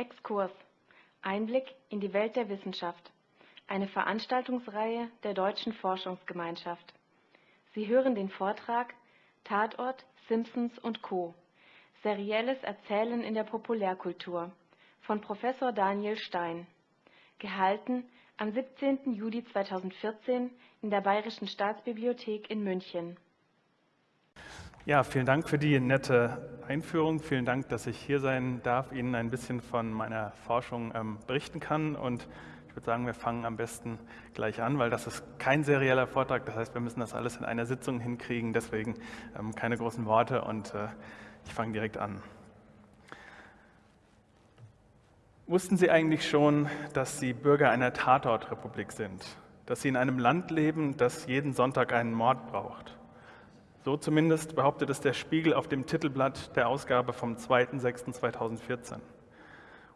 Exkurs. Einblick in die Welt der Wissenschaft. Eine Veranstaltungsreihe der Deutschen Forschungsgemeinschaft. Sie hören den Vortrag Tatort, Simpsons und Co. Serielles Erzählen in der Populärkultur von Professor Daniel Stein. Gehalten am 17. Juli 2014 in der Bayerischen Staatsbibliothek in München. Ja, vielen Dank für die nette Einführung. Vielen Dank, dass ich hier sein darf, Ihnen ein bisschen von meiner Forschung ähm, berichten kann. Und ich würde sagen, wir fangen am besten gleich an, weil das ist kein serieller Vortrag. Das heißt, wir müssen das alles in einer Sitzung hinkriegen. Deswegen ähm, keine großen Worte und äh, ich fange direkt an. Wussten Sie eigentlich schon, dass Sie Bürger einer Tatortrepublik sind? Dass Sie in einem Land leben, das jeden Sonntag einen Mord braucht? So zumindest behauptet es der Spiegel auf dem Titelblatt der Ausgabe vom 2.6.2014.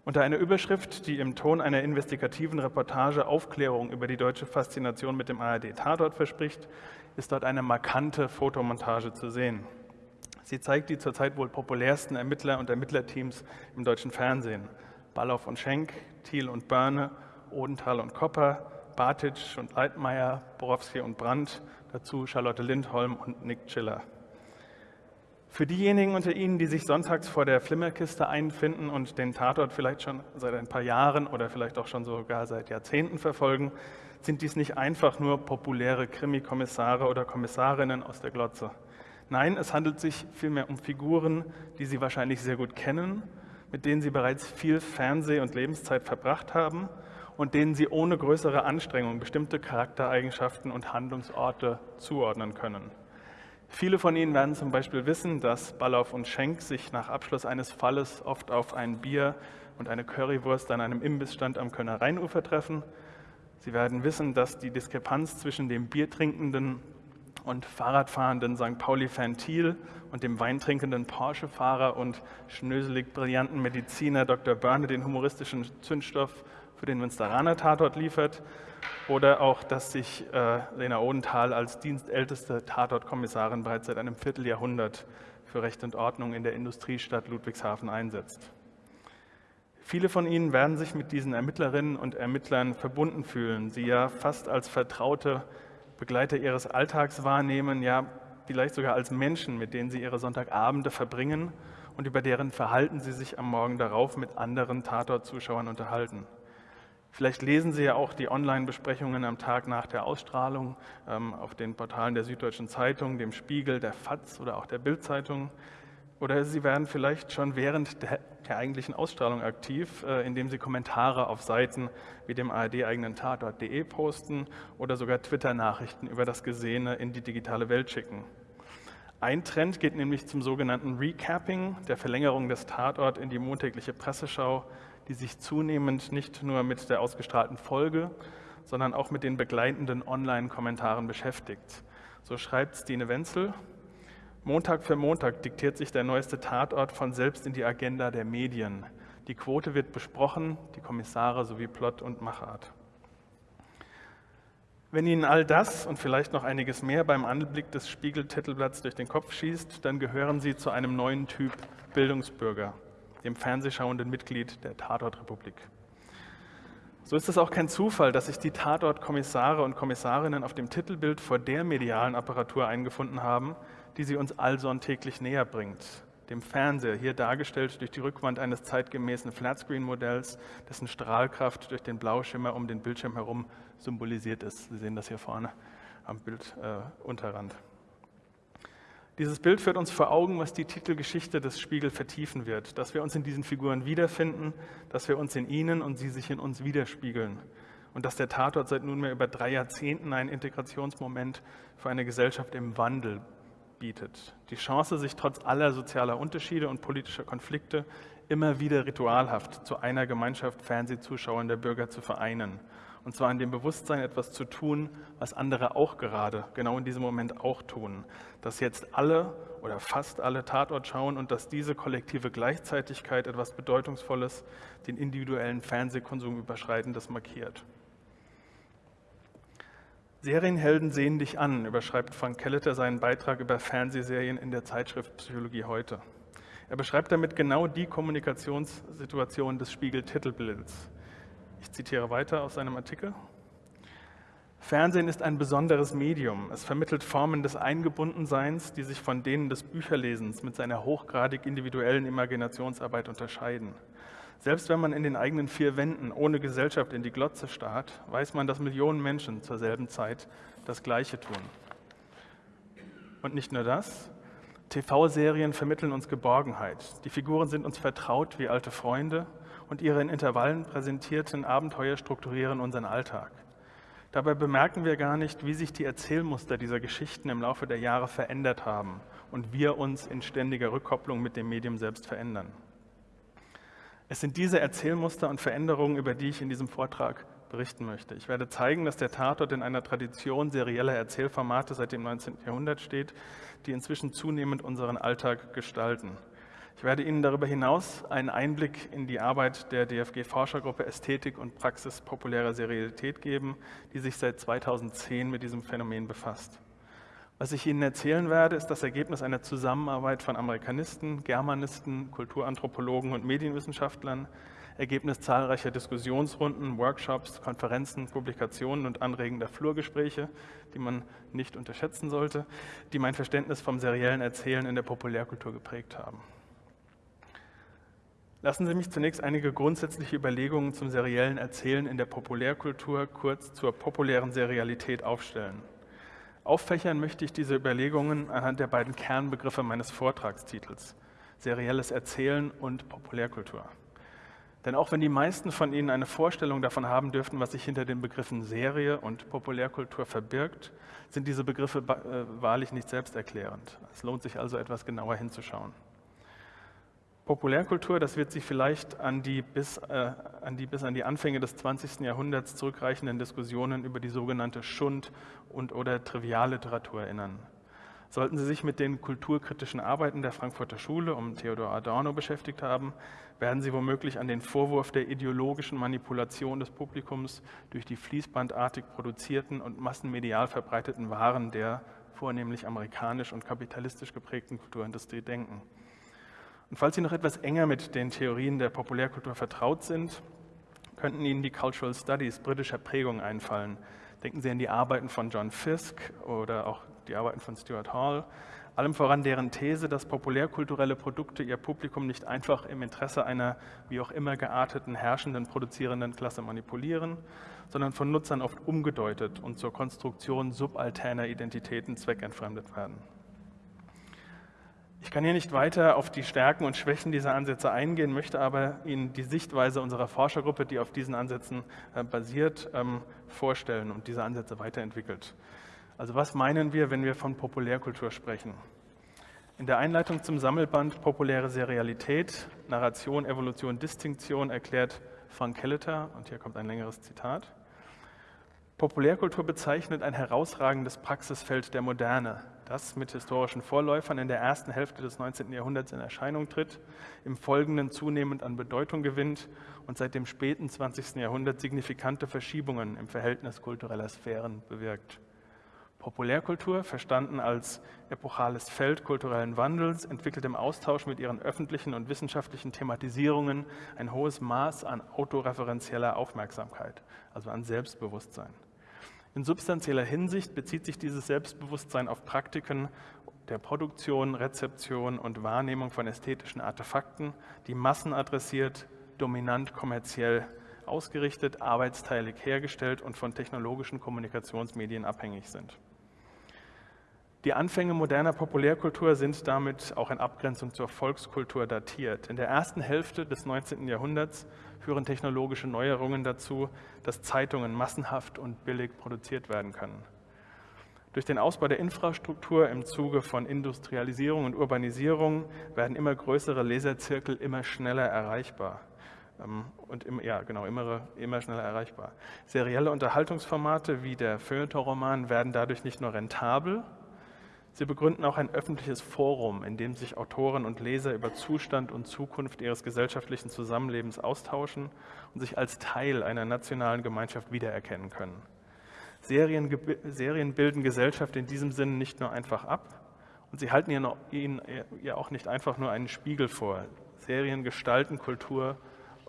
Unter einer Überschrift, die im Ton einer investigativen Reportage Aufklärung über die deutsche Faszination mit dem ARD-Tatort verspricht, ist dort eine markante Fotomontage zu sehen. Sie zeigt die zurzeit wohl populärsten Ermittler und Ermittlerteams im deutschen Fernsehen. Ballauf und Schenk, Thiel und Börne, Odenthal und Kopper, Bartitsch und Leitmeier, Borowski und Brandt, dazu Charlotte Lindholm und Nick Chiller. Für diejenigen unter Ihnen, die sich sonntags vor der Flimmerkiste einfinden und den Tatort vielleicht schon seit ein paar Jahren oder vielleicht auch schon sogar seit Jahrzehnten verfolgen, sind dies nicht einfach nur populäre Krimikommissare oder Kommissarinnen aus der Glotze. Nein, es handelt sich vielmehr um Figuren, die Sie wahrscheinlich sehr gut kennen, mit denen Sie bereits viel Fernseh- und Lebenszeit verbracht haben und denen sie ohne größere Anstrengung bestimmte Charaktereigenschaften und Handlungsorte zuordnen können. Viele von Ihnen werden zum Beispiel wissen, dass Ballauf und Schenk sich nach Abschluss eines Falles oft auf ein Bier und eine Currywurst an einem Imbissstand am Kölner Rheinufer treffen. Sie werden wissen, dass die Diskrepanz zwischen dem biertrinkenden und Fahrradfahrenden St. Pauli-Fan Thiel und dem weintrinkenden Porsche-Fahrer und schnöselig brillanten Mediziner Dr. Börne den humoristischen Zündstoff für den Münsteraner Tatort liefert oder auch, dass sich äh, Lena Odenthal als dienstälteste Tatortkommissarin bereits seit einem Vierteljahrhundert für Recht und Ordnung in der Industriestadt Ludwigshafen einsetzt. Viele von Ihnen werden sich mit diesen Ermittlerinnen und Ermittlern verbunden fühlen, sie ja fast als vertraute Begleiter ihres Alltags wahrnehmen, ja vielleicht sogar als Menschen, mit denen sie ihre Sonntagabende verbringen und über deren Verhalten sie sich am Morgen darauf mit anderen Tatort-Zuschauern unterhalten. Vielleicht lesen Sie ja auch die Online-Besprechungen am Tag nach der Ausstrahlung ähm, auf den Portalen der Süddeutschen Zeitung, dem Spiegel, der FAZ oder auch der Bild-Zeitung. Oder Sie werden vielleicht schon während der, der eigentlichen Ausstrahlung aktiv, äh, indem Sie Kommentare auf Seiten wie dem ARD-eigenen Tatort.de posten oder sogar Twitter-Nachrichten über das Gesehene in die digitale Welt schicken. Ein Trend geht nämlich zum sogenannten Recapping, der Verlängerung des Tatort in die montägliche Presseschau, die sich zunehmend nicht nur mit der ausgestrahlten Folge, sondern auch mit den begleitenden Online-Kommentaren beschäftigt. So schreibt Stine Wenzel, Montag für Montag diktiert sich der neueste Tatort von selbst in die Agenda der Medien. Die Quote wird besprochen, die Kommissare sowie Plot und Machart. Wenn Ihnen all das und vielleicht noch einiges mehr beim Anblick des Spiegel-Titelblatts durch den Kopf schießt, dann gehören Sie zu einem neuen Typ Bildungsbürger dem fernsehschauenden Mitglied der Tatortrepublik. So ist es auch kein Zufall, dass sich die Tatortkommissare und Kommissarinnen auf dem Titelbild vor der medialen Apparatur eingefunden haben, die sie uns allsonntäglich näher bringt. Dem Fernseher, hier dargestellt durch die Rückwand eines zeitgemäßen Flatscreen-Modells, dessen Strahlkraft durch den Blauschimmer um den Bildschirm herum symbolisiert ist. Sie sehen das hier vorne am Bildunterrand. Äh, dieses Bild führt uns vor Augen, was die Titelgeschichte des Spiegel vertiefen wird, dass wir uns in diesen Figuren wiederfinden, dass wir uns in ihnen und sie sich in uns widerspiegeln und dass der Tatort seit nunmehr über drei Jahrzehnten ein Integrationsmoment für eine Gesellschaft im Wandel bietet. Die Chance, sich trotz aller sozialer Unterschiede und politischer Konflikte immer wieder ritualhaft zu einer Gemeinschaft Fernsehzuschauender Bürger zu vereinen und zwar in dem Bewusstsein, etwas zu tun, was andere auch gerade, genau in diesem Moment auch tun. Dass jetzt alle oder fast alle Tatort schauen und dass diese kollektive Gleichzeitigkeit etwas Bedeutungsvolles, den individuellen Fernsehkonsum überschreitendes markiert. Serienhelden sehen dich an, überschreibt Frank Kelleter seinen Beitrag über Fernsehserien in der Zeitschrift Psychologie heute. Er beschreibt damit genau die Kommunikationssituation des Spiegel-Titelbilds. Ich zitiere weiter aus seinem Artikel. Fernsehen ist ein besonderes Medium. Es vermittelt Formen des Eingebundenseins, die sich von denen des Bücherlesens mit seiner hochgradig individuellen Imaginationsarbeit unterscheiden. Selbst wenn man in den eigenen vier Wänden ohne Gesellschaft in die Glotze starrt, weiß man, dass Millionen Menschen zur selben Zeit das Gleiche tun. Und nicht nur das, TV-Serien vermitteln uns Geborgenheit. Die Figuren sind uns vertraut wie alte Freunde und ihre in Intervallen präsentierten Abenteuer strukturieren unseren Alltag. Dabei bemerken wir gar nicht, wie sich die Erzählmuster dieser Geschichten im Laufe der Jahre verändert haben und wir uns in ständiger Rückkopplung mit dem Medium selbst verändern. Es sind diese Erzählmuster und Veränderungen, über die ich in diesem Vortrag berichten möchte. Ich werde zeigen, dass der Tatort in einer Tradition serieller Erzählformate seit dem 19. Jahrhundert steht, die inzwischen zunehmend unseren Alltag gestalten. Ich werde Ihnen darüber hinaus einen Einblick in die Arbeit der DFG-Forschergruppe Ästhetik und Praxis populärer Serialität geben, die sich seit 2010 mit diesem Phänomen befasst. Was ich Ihnen erzählen werde, ist das Ergebnis einer Zusammenarbeit von Amerikanisten, Germanisten, Kulturanthropologen und Medienwissenschaftlern, Ergebnis zahlreicher Diskussionsrunden, Workshops, Konferenzen, Publikationen und anregender Flurgespräche, die man nicht unterschätzen sollte, die mein Verständnis vom seriellen Erzählen in der Populärkultur geprägt haben. Lassen Sie mich zunächst einige grundsätzliche Überlegungen zum seriellen Erzählen in der Populärkultur, kurz zur populären Serialität, aufstellen. Auffächern möchte ich diese Überlegungen anhand der beiden Kernbegriffe meines Vortragstitels, serielles Erzählen und Populärkultur. Denn auch wenn die meisten von Ihnen eine Vorstellung davon haben dürften, was sich hinter den Begriffen Serie und Populärkultur verbirgt, sind diese Begriffe äh, wahrlich nicht selbsterklärend. Es lohnt sich also etwas genauer hinzuschauen. Populärkultur, das wird sich vielleicht an die, bis, äh, an die bis an die Anfänge des 20. Jahrhunderts zurückreichenden Diskussionen über die sogenannte Schund- und oder Trivialliteratur erinnern. Sollten Sie sich mit den kulturkritischen Arbeiten der Frankfurter Schule um Theodor Adorno beschäftigt haben, werden Sie womöglich an den Vorwurf der ideologischen Manipulation des Publikums durch die fließbandartig produzierten und massenmedial verbreiteten Waren der vornehmlich amerikanisch und kapitalistisch geprägten Kulturindustrie denken. Und falls Sie noch etwas enger mit den Theorien der Populärkultur vertraut sind, könnten Ihnen die Cultural Studies britischer Prägung einfallen. Denken Sie an die Arbeiten von John Fisk oder auch die Arbeiten von Stuart Hall, allem voran deren These, dass populärkulturelle Produkte ihr Publikum nicht einfach im Interesse einer wie auch immer gearteten herrschenden produzierenden Klasse manipulieren, sondern von Nutzern oft umgedeutet und zur Konstruktion subalterner Identitäten zweckentfremdet werden. Ich kann hier nicht weiter auf die Stärken und Schwächen dieser Ansätze eingehen, möchte aber Ihnen die Sichtweise unserer Forschergruppe, die auf diesen Ansätzen äh, basiert, ähm, vorstellen und diese Ansätze weiterentwickelt. Also was meinen wir, wenn wir von Populärkultur sprechen? In der Einleitung zum Sammelband Populäre Serialität, Narration, Evolution, Distinktion erklärt Frank Kelleter, und hier kommt ein längeres Zitat, Populärkultur bezeichnet ein herausragendes Praxisfeld der Moderne, das mit historischen Vorläufern in der ersten Hälfte des 19. Jahrhunderts in Erscheinung tritt, im Folgenden zunehmend an Bedeutung gewinnt und seit dem späten 20. Jahrhundert signifikante Verschiebungen im Verhältnis kultureller Sphären bewirkt. Populärkultur, verstanden als epochales Feld kulturellen Wandels, entwickelt im Austausch mit ihren öffentlichen und wissenschaftlichen Thematisierungen ein hohes Maß an autoreferenzieller Aufmerksamkeit, also an Selbstbewusstsein. In substanzieller Hinsicht bezieht sich dieses Selbstbewusstsein auf Praktiken der Produktion, Rezeption und Wahrnehmung von ästhetischen Artefakten, die Massen adressiert, dominant kommerziell ausgerichtet, arbeitsteilig hergestellt und von technologischen Kommunikationsmedien abhängig sind. Die Anfänge moderner Populärkultur sind damit auch in Abgrenzung zur Volkskultur datiert. In der ersten Hälfte des 19. Jahrhunderts führen technologische Neuerungen dazu, dass Zeitungen massenhaft und billig produziert werden können. Durch den Ausbau der Infrastruktur im Zuge von Industrialisierung und Urbanisierung werden immer größere Leserzirkel immer schneller erreichbar ähm, und im, ja, genau, immer, immer schneller erreichbar. Serielle Unterhaltungsformate wie der Feuilleton-Roman werden dadurch nicht nur rentabel, Sie begründen auch ein öffentliches Forum, in dem sich Autoren und Leser über Zustand und Zukunft ihres gesellschaftlichen Zusammenlebens austauschen und sich als Teil einer nationalen Gemeinschaft wiedererkennen können. Serien, Serien bilden Gesellschaft in diesem Sinne nicht nur einfach ab Und sie halten ihnen ja auch nicht einfach nur einen Spiegel vor. Serien gestalten Kultur,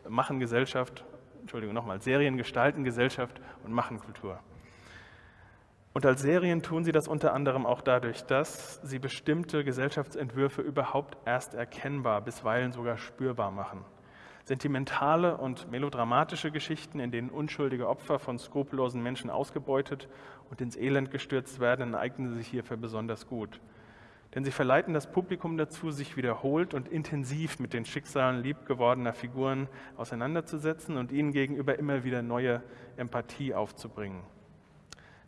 machen Gesellschaft, Entschuldigung nochmal, Serien gestalten Gesellschaft und machen Kultur. Und als Serien tun sie das unter anderem auch dadurch, dass sie bestimmte Gesellschaftsentwürfe überhaupt erst erkennbar, bisweilen sogar spürbar machen. Sentimentale und melodramatische Geschichten, in denen unschuldige Opfer von skrupellosen Menschen ausgebeutet und ins Elend gestürzt werden, eignen sich hierfür besonders gut. Denn sie verleiten das Publikum dazu, sich wiederholt und intensiv mit den Schicksalen liebgewordener Figuren auseinanderzusetzen und ihnen gegenüber immer wieder neue Empathie aufzubringen.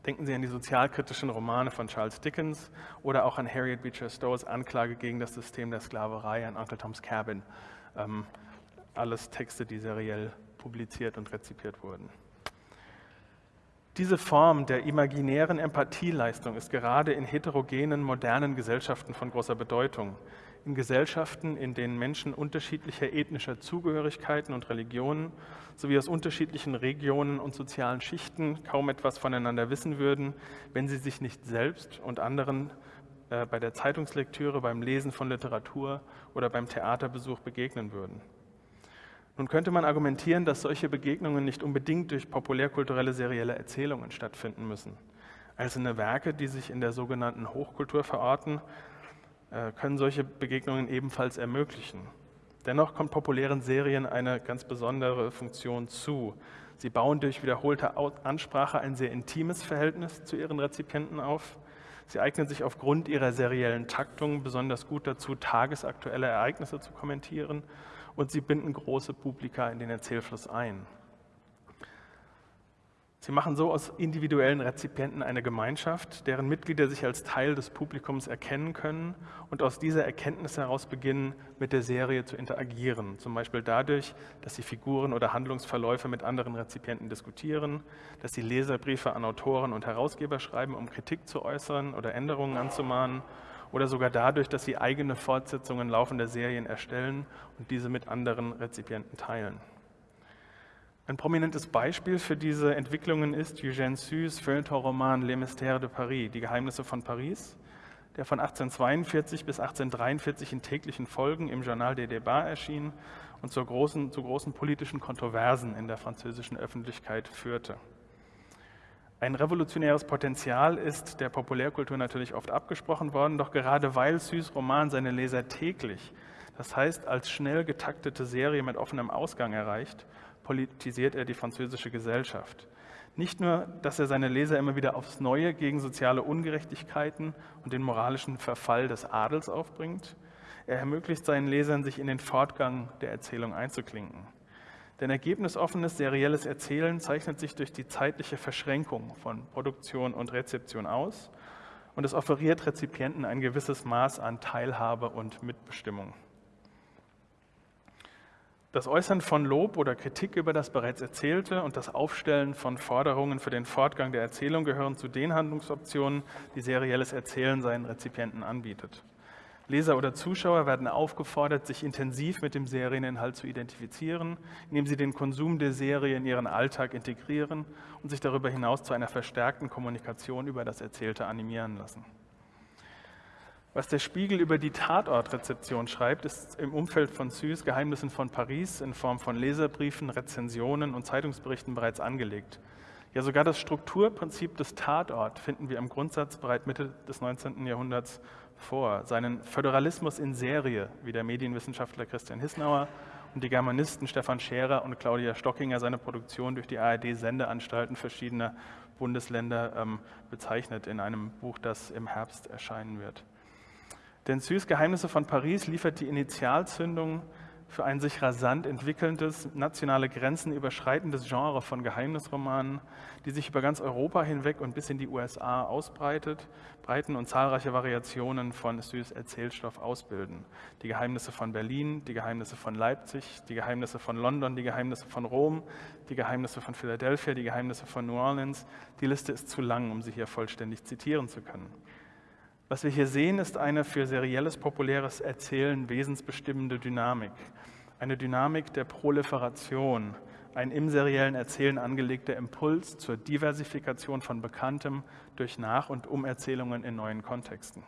Denken Sie an die sozialkritischen Romane von Charles Dickens oder auch an Harriet Beecher Stowes Anklage gegen das System der Sklaverei an Uncle Tom's Cabin. Ähm, alles Texte, die seriell publiziert und rezipiert wurden. Diese Form der imaginären Empathieleistung ist gerade in heterogenen, modernen Gesellschaften von großer Bedeutung. In Gesellschaften, in denen Menschen unterschiedlicher ethnischer Zugehörigkeiten und Religionen sowie aus unterschiedlichen Regionen und sozialen Schichten kaum etwas voneinander wissen würden, wenn sie sich nicht selbst und anderen äh, bei der Zeitungslektüre, beim Lesen von Literatur oder beim Theaterbesuch begegnen würden. Nun könnte man argumentieren, dass solche Begegnungen nicht unbedingt durch populärkulturelle serielle Erzählungen stattfinden müssen. Einzelne Werke, die sich in der sogenannten Hochkultur verorten, können solche Begegnungen ebenfalls ermöglichen. Dennoch kommt populären Serien eine ganz besondere Funktion zu. Sie bauen durch wiederholte Ansprache ein sehr intimes Verhältnis zu ihren Rezipienten auf. Sie eignen sich aufgrund ihrer seriellen Taktung besonders gut dazu, tagesaktuelle Ereignisse zu kommentieren und sie binden große Publika in den Erzählfluss ein. Sie machen so aus individuellen Rezipienten eine Gemeinschaft, deren Mitglieder sich als Teil des Publikums erkennen können und aus dieser Erkenntnis heraus beginnen, mit der Serie zu interagieren. Zum Beispiel dadurch, dass sie Figuren oder Handlungsverläufe mit anderen Rezipienten diskutieren, dass sie Leserbriefe an Autoren und Herausgeber schreiben, um Kritik zu äußern oder Änderungen anzumahnen oder sogar dadurch, dass sie eigene Fortsetzungen laufender Serien erstellen und diese mit anderen Rezipienten teilen. Ein prominentes Beispiel für diese Entwicklungen ist Eugène Sues Feuilleton-Roman Les Mystères de Paris, die Geheimnisse von Paris, der von 1842 bis 1843 in täglichen Folgen im Journal des Débats erschien und zu großen, zu großen politischen Kontroversen in der französischen Öffentlichkeit führte. Ein revolutionäres Potenzial ist der Populärkultur natürlich oft abgesprochen worden, doch gerade weil Süß Roman seine Leser täglich, das heißt als schnell getaktete Serie mit offenem Ausgang erreicht, politisiert er die französische Gesellschaft. Nicht nur, dass er seine Leser immer wieder aufs Neue gegen soziale Ungerechtigkeiten und den moralischen Verfall des Adels aufbringt, er ermöglicht seinen Lesern, sich in den Fortgang der Erzählung einzuklinken. Denn ergebnisoffenes serielles Erzählen zeichnet sich durch die zeitliche Verschränkung von Produktion und Rezeption aus und es offeriert Rezipienten ein gewisses Maß an Teilhabe und Mitbestimmung. Das Äußern von Lob oder Kritik über das bereits Erzählte und das Aufstellen von Forderungen für den Fortgang der Erzählung gehören zu den Handlungsoptionen, die serielles Erzählen seinen Rezipienten anbietet. Leser oder Zuschauer werden aufgefordert, sich intensiv mit dem Serieninhalt zu identifizieren, indem sie den Konsum der Serie in ihren Alltag integrieren und sich darüber hinaus zu einer verstärkten Kommunikation über das Erzählte animieren lassen. Was der Spiegel über die Tatortrezeption schreibt, ist im Umfeld von Süß Geheimnissen von Paris in Form von Leserbriefen, Rezensionen und Zeitungsberichten bereits angelegt. Ja, sogar das Strukturprinzip des Tatort finden wir im Grundsatz bereits Mitte des 19. Jahrhunderts vor. Seinen Föderalismus in Serie, wie der Medienwissenschaftler Christian Hissnauer und die Germanisten Stefan Scherer und Claudia Stockinger seine Produktion durch die ARD-Sendeanstalten verschiedener Bundesländer ähm, bezeichnet in einem Buch, das im Herbst erscheinen wird. Denn Süß Geheimnisse von Paris liefert die Initialzündung für ein sich rasant entwickelndes, nationale Grenzen überschreitendes Genre von Geheimnisromanen, die sich über ganz Europa hinweg und bis in die USA ausbreitet, breiten und zahlreiche Variationen von Süß Erzählstoff ausbilden. Die Geheimnisse von Berlin, die Geheimnisse von Leipzig, die Geheimnisse von London, die Geheimnisse von Rom, die Geheimnisse von Philadelphia, die Geheimnisse von New Orleans. Die Liste ist zu lang, um sie hier vollständig zitieren zu können. Was wir hier sehen, ist eine für serielles, populäres Erzählen wesensbestimmende Dynamik. Eine Dynamik der Proliferation, ein im seriellen Erzählen angelegter Impuls zur Diversifikation von Bekanntem durch Nach- und Umerzählungen in neuen Kontexten.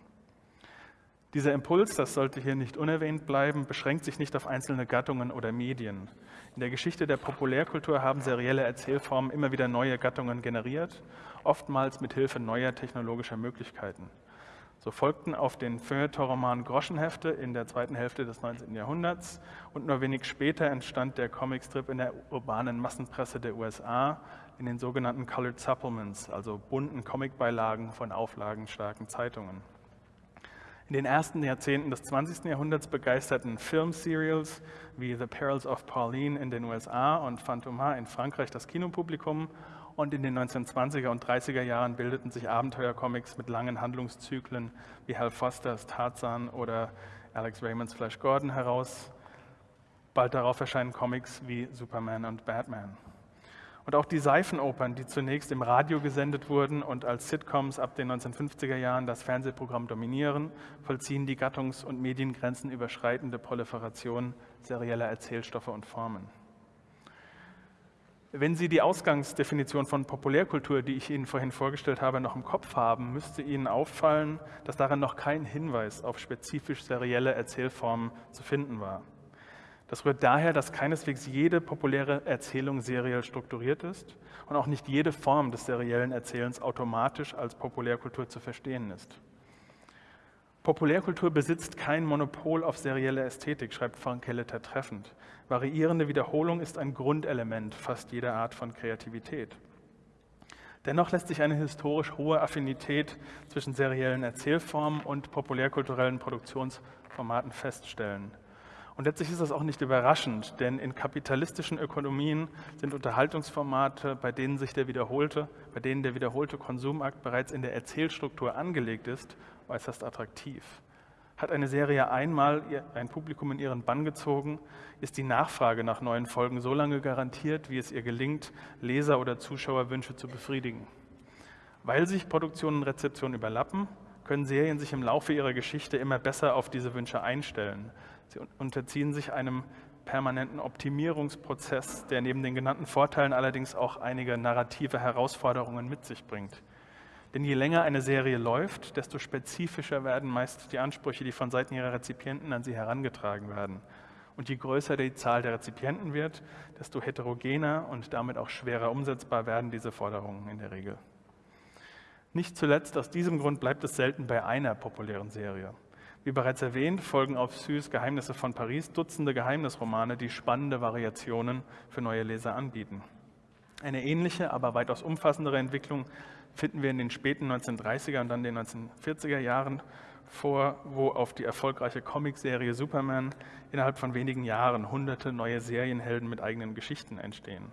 Dieser Impuls, das sollte hier nicht unerwähnt bleiben, beschränkt sich nicht auf einzelne Gattungen oder Medien. In der Geschichte der Populärkultur haben serielle Erzählformen immer wieder neue Gattungen generiert, oftmals mit Hilfe neuer technologischer Möglichkeiten. So folgten auf den Feuilleton-Roman Groschenhefte in der zweiten Hälfte des 19. Jahrhunderts und nur wenig später entstand der Comicstrip in der urbanen Massenpresse der USA in den sogenannten Colored Supplements, also bunten Comicbeilagen von auflagenstarken Zeitungen. In den ersten Jahrzehnten des 20. Jahrhunderts begeisterten Filmserials wie The Perils of Pauline in den USA und Fantomas in Frankreich das Kinopublikum und in den 1920er und 30er Jahren bildeten sich Abenteuercomics mit langen Handlungszyklen wie Hal Fosters Tarzan oder Alex Raymonds Flash Gordon heraus. Bald darauf erscheinen Comics wie Superman und Batman. Und auch die Seifenopern, die zunächst im Radio gesendet wurden und als Sitcoms ab den 1950er Jahren das Fernsehprogramm dominieren, vollziehen die gattungs- und Mediengrenzen überschreitende Proliferation serieller Erzählstoffe und Formen. Wenn Sie die Ausgangsdefinition von Populärkultur, die ich Ihnen vorhin vorgestellt habe, noch im Kopf haben, müsste Ihnen auffallen, dass darin noch kein Hinweis auf spezifisch serielle Erzählformen zu finden war. Das rührt daher, dass keineswegs jede populäre Erzählung seriell strukturiert ist und auch nicht jede Form des seriellen Erzählens automatisch als Populärkultur zu verstehen ist. Populärkultur besitzt kein Monopol auf serielle Ästhetik, schreibt Frank Kelleter treffend. Variierende Wiederholung ist ein Grundelement fast jeder Art von Kreativität. Dennoch lässt sich eine historisch hohe Affinität zwischen seriellen Erzählformen und populärkulturellen Produktionsformaten feststellen. Und letztlich ist das auch nicht überraschend, denn in kapitalistischen Ökonomien sind Unterhaltungsformate, bei denen sich der wiederholte, bei denen der wiederholte Konsumakt bereits in der Erzählstruktur angelegt ist, äußerst attraktiv. Hat eine Serie einmal ein Publikum in ihren Bann gezogen, ist die Nachfrage nach neuen Folgen so lange garantiert, wie es ihr gelingt, Leser- oder Zuschauerwünsche zu befriedigen. Weil sich Produktion und Rezeption überlappen, können Serien sich im Laufe ihrer Geschichte immer besser auf diese Wünsche einstellen. Sie unterziehen sich einem permanenten Optimierungsprozess, der neben den genannten Vorteilen allerdings auch einige narrative Herausforderungen mit sich bringt. Denn je länger eine Serie läuft, desto spezifischer werden meist die Ansprüche, die von Seiten ihrer Rezipienten an sie herangetragen werden. Und je größer die Zahl der Rezipienten wird, desto heterogener und damit auch schwerer umsetzbar werden diese Forderungen in der Regel. Nicht zuletzt aus diesem Grund bleibt es selten bei einer populären Serie. Wie bereits erwähnt, folgen auf Süß Geheimnisse von Paris Dutzende Geheimnisromane, die spannende Variationen für neue Leser anbieten. Eine ähnliche, aber weitaus umfassendere Entwicklung finden wir in den späten 1930er und dann den 1940er Jahren vor, wo auf die erfolgreiche Comicserie Superman innerhalb von wenigen Jahren hunderte neue Serienhelden mit eigenen Geschichten entstehen.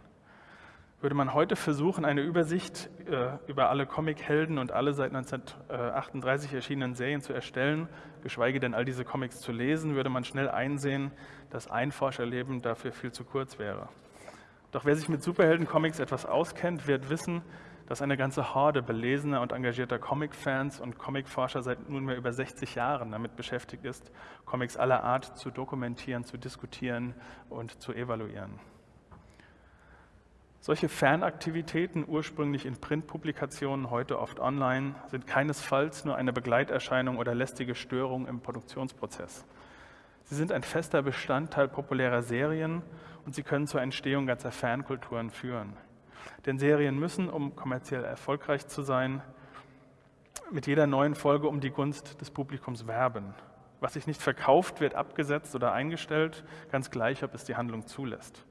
Würde man heute versuchen, eine Übersicht äh, über alle Comichelden und alle seit 1938 erschienenen Serien zu erstellen, geschweige denn all diese Comics zu lesen, würde man schnell einsehen, dass ein Forscherleben dafür viel zu kurz wäre. Doch wer sich mit Superhelden-Comics etwas auskennt, wird wissen, dass eine ganze Horde belesener und engagierter Comic-Fans und Comic-Forscher seit nunmehr über 60 Jahren damit beschäftigt ist, Comics aller Art zu dokumentieren, zu diskutieren und zu evaluieren. Solche Fernaktivitäten, ursprünglich in Printpublikationen, heute oft online, sind keinesfalls nur eine Begleiterscheinung oder lästige Störung im Produktionsprozess. Sie sind ein fester Bestandteil populärer Serien und sie können zur Entstehung ganzer Fernkulturen führen. Denn Serien müssen, um kommerziell erfolgreich zu sein, mit jeder neuen Folge um die Gunst des Publikums werben. Was sich nicht verkauft, wird abgesetzt oder eingestellt, ganz gleich, ob es die Handlung zulässt.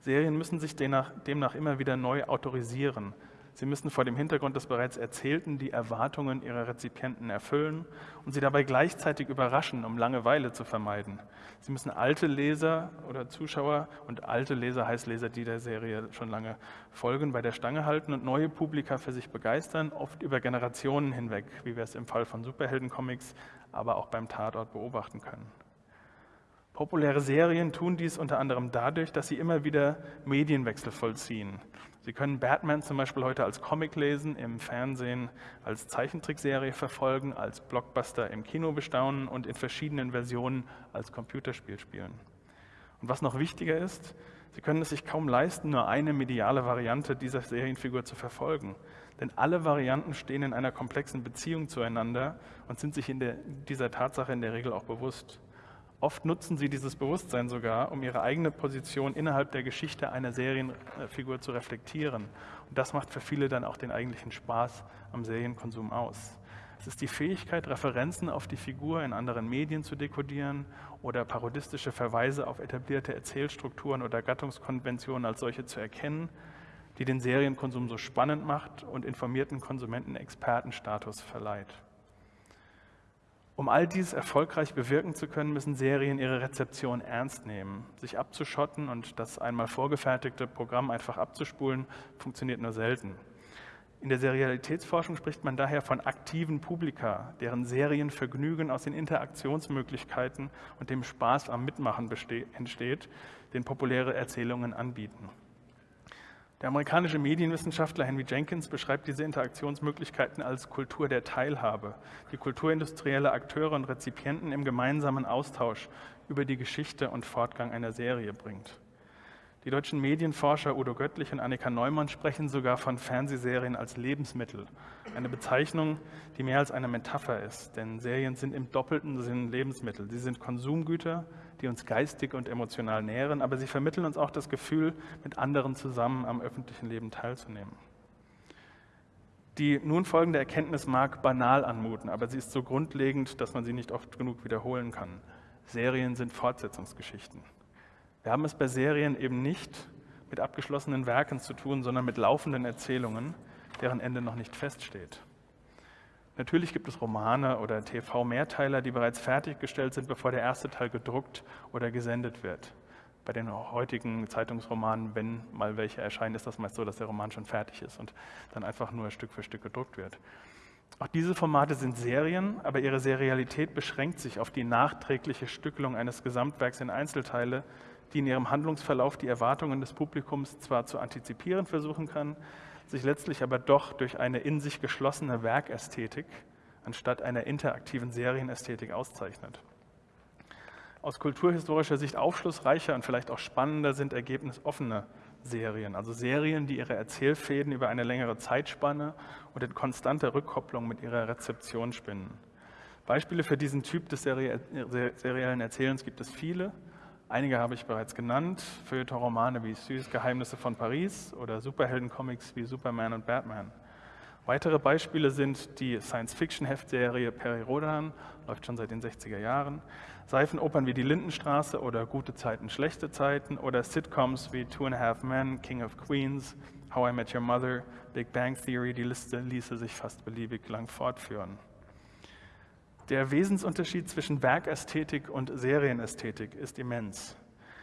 Serien müssen sich demnach, demnach immer wieder neu autorisieren. Sie müssen vor dem Hintergrund des bereits Erzählten die Erwartungen ihrer Rezipienten erfüllen und sie dabei gleichzeitig überraschen, um Langeweile zu vermeiden. Sie müssen alte Leser oder Zuschauer und alte Leser heißt Leser, die der Serie schon lange folgen, bei der Stange halten und neue Publika für sich begeistern, oft über Generationen hinweg, wie wir es im Fall von Superheldencomics, aber auch beim Tatort beobachten können. Populäre Serien tun dies unter anderem dadurch, dass sie immer wieder Medienwechsel vollziehen. Sie können Batman zum Beispiel heute als Comic lesen, im Fernsehen als Zeichentrickserie verfolgen, als Blockbuster im Kino bestaunen und in verschiedenen Versionen als Computerspiel spielen. Und was noch wichtiger ist, Sie können es sich kaum leisten, nur eine mediale Variante dieser Serienfigur zu verfolgen. Denn alle Varianten stehen in einer komplexen Beziehung zueinander und sind sich der, dieser Tatsache in der Regel auch bewusst. Oft nutzen sie dieses Bewusstsein sogar, um ihre eigene Position innerhalb der Geschichte einer Serienfigur zu reflektieren. Und das macht für viele dann auch den eigentlichen Spaß am Serienkonsum aus. Es ist die Fähigkeit, Referenzen auf die Figur in anderen Medien zu dekodieren oder parodistische Verweise auf etablierte Erzählstrukturen oder Gattungskonventionen als solche zu erkennen, die den Serienkonsum so spannend macht und informierten Konsumenten Expertenstatus verleiht. Um all dies erfolgreich bewirken zu können, müssen Serien ihre Rezeption ernst nehmen. Sich abzuschotten und das einmal vorgefertigte Programm einfach abzuspulen, funktioniert nur selten. In der Serialitätsforschung spricht man daher von aktiven Publika, deren Serienvergnügen aus den Interaktionsmöglichkeiten und dem Spaß am Mitmachen entsteht, den populäre Erzählungen anbieten. Der amerikanische Medienwissenschaftler Henry Jenkins beschreibt diese Interaktionsmöglichkeiten als Kultur der Teilhabe, die kulturindustrielle Akteure und Rezipienten im gemeinsamen Austausch über die Geschichte und Fortgang einer Serie bringt. Die deutschen Medienforscher Udo Göttlich und Annika Neumann sprechen sogar von Fernsehserien als Lebensmittel, eine Bezeichnung, die mehr als eine Metapher ist, denn Serien sind im doppelten Sinn Lebensmittel. Sie sind Konsumgüter, die uns geistig und emotional nähren, aber sie vermitteln uns auch das Gefühl, mit anderen zusammen am öffentlichen Leben teilzunehmen. Die nun folgende Erkenntnis mag banal anmuten, aber sie ist so grundlegend, dass man sie nicht oft genug wiederholen kann. Serien sind Fortsetzungsgeschichten. Wir haben es bei Serien eben nicht mit abgeschlossenen Werken zu tun, sondern mit laufenden Erzählungen, deren Ende noch nicht feststeht. Natürlich gibt es Romane oder TV-Mehrteiler, die bereits fertiggestellt sind, bevor der erste Teil gedruckt oder gesendet wird. Bei den heutigen Zeitungsromanen, wenn mal welche erscheinen, ist das meist so, dass der Roman schon fertig ist und dann einfach nur Stück für Stück gedruckt wird. Auch diese Formate sind Serien, aber ihre Serialität beschränkt sich auf die nachträgliche Stückelung eines Gesamtwerks in Einzelteile, die in ihrem Handlungsverlauf die Erwartungen des Publikums zwar zu antizipieren versuchen kann, sich letztlich aber doch durch eine in sich geschlossene Werkästhetik anstatt einer interaktiven Serienästhetik auszeichnet. Aus kulturhistorischer Sicht aufschlussreicher und vielleicht auch spannender sind ergebnisoffene Serien, also Serien, die ihre Erzählfäden über eine längere Zeitspanne und in konstanter Rückkopplung mit ihrer Rezeption spinnen. Beispiele für diesen Typ des seriellen Erzählens gibt es viele. Einige habe ich bereits genannt, Feuilleton-Romane wie Süß Geheimnisse von Paris oder Superhelden-Comics wie Superman und Batman. Weitere Beispiele sind die Science-Fiction-Heftserie Peri Rodan, läuft schon seit den 60er Jahren, Seifenopern wie Die Lindenstraße oder Gute Zeiten, Schlechte Zeiten oder Sitcoms wie Two and a Half Men, King of Queens, How I Met Your Mother, Big Bang Theory, die Liste ließe sich fast beliebig lang fortführen. Der Wesensunterschied zwischen Werkästhetik und Serienästhetik ist immens.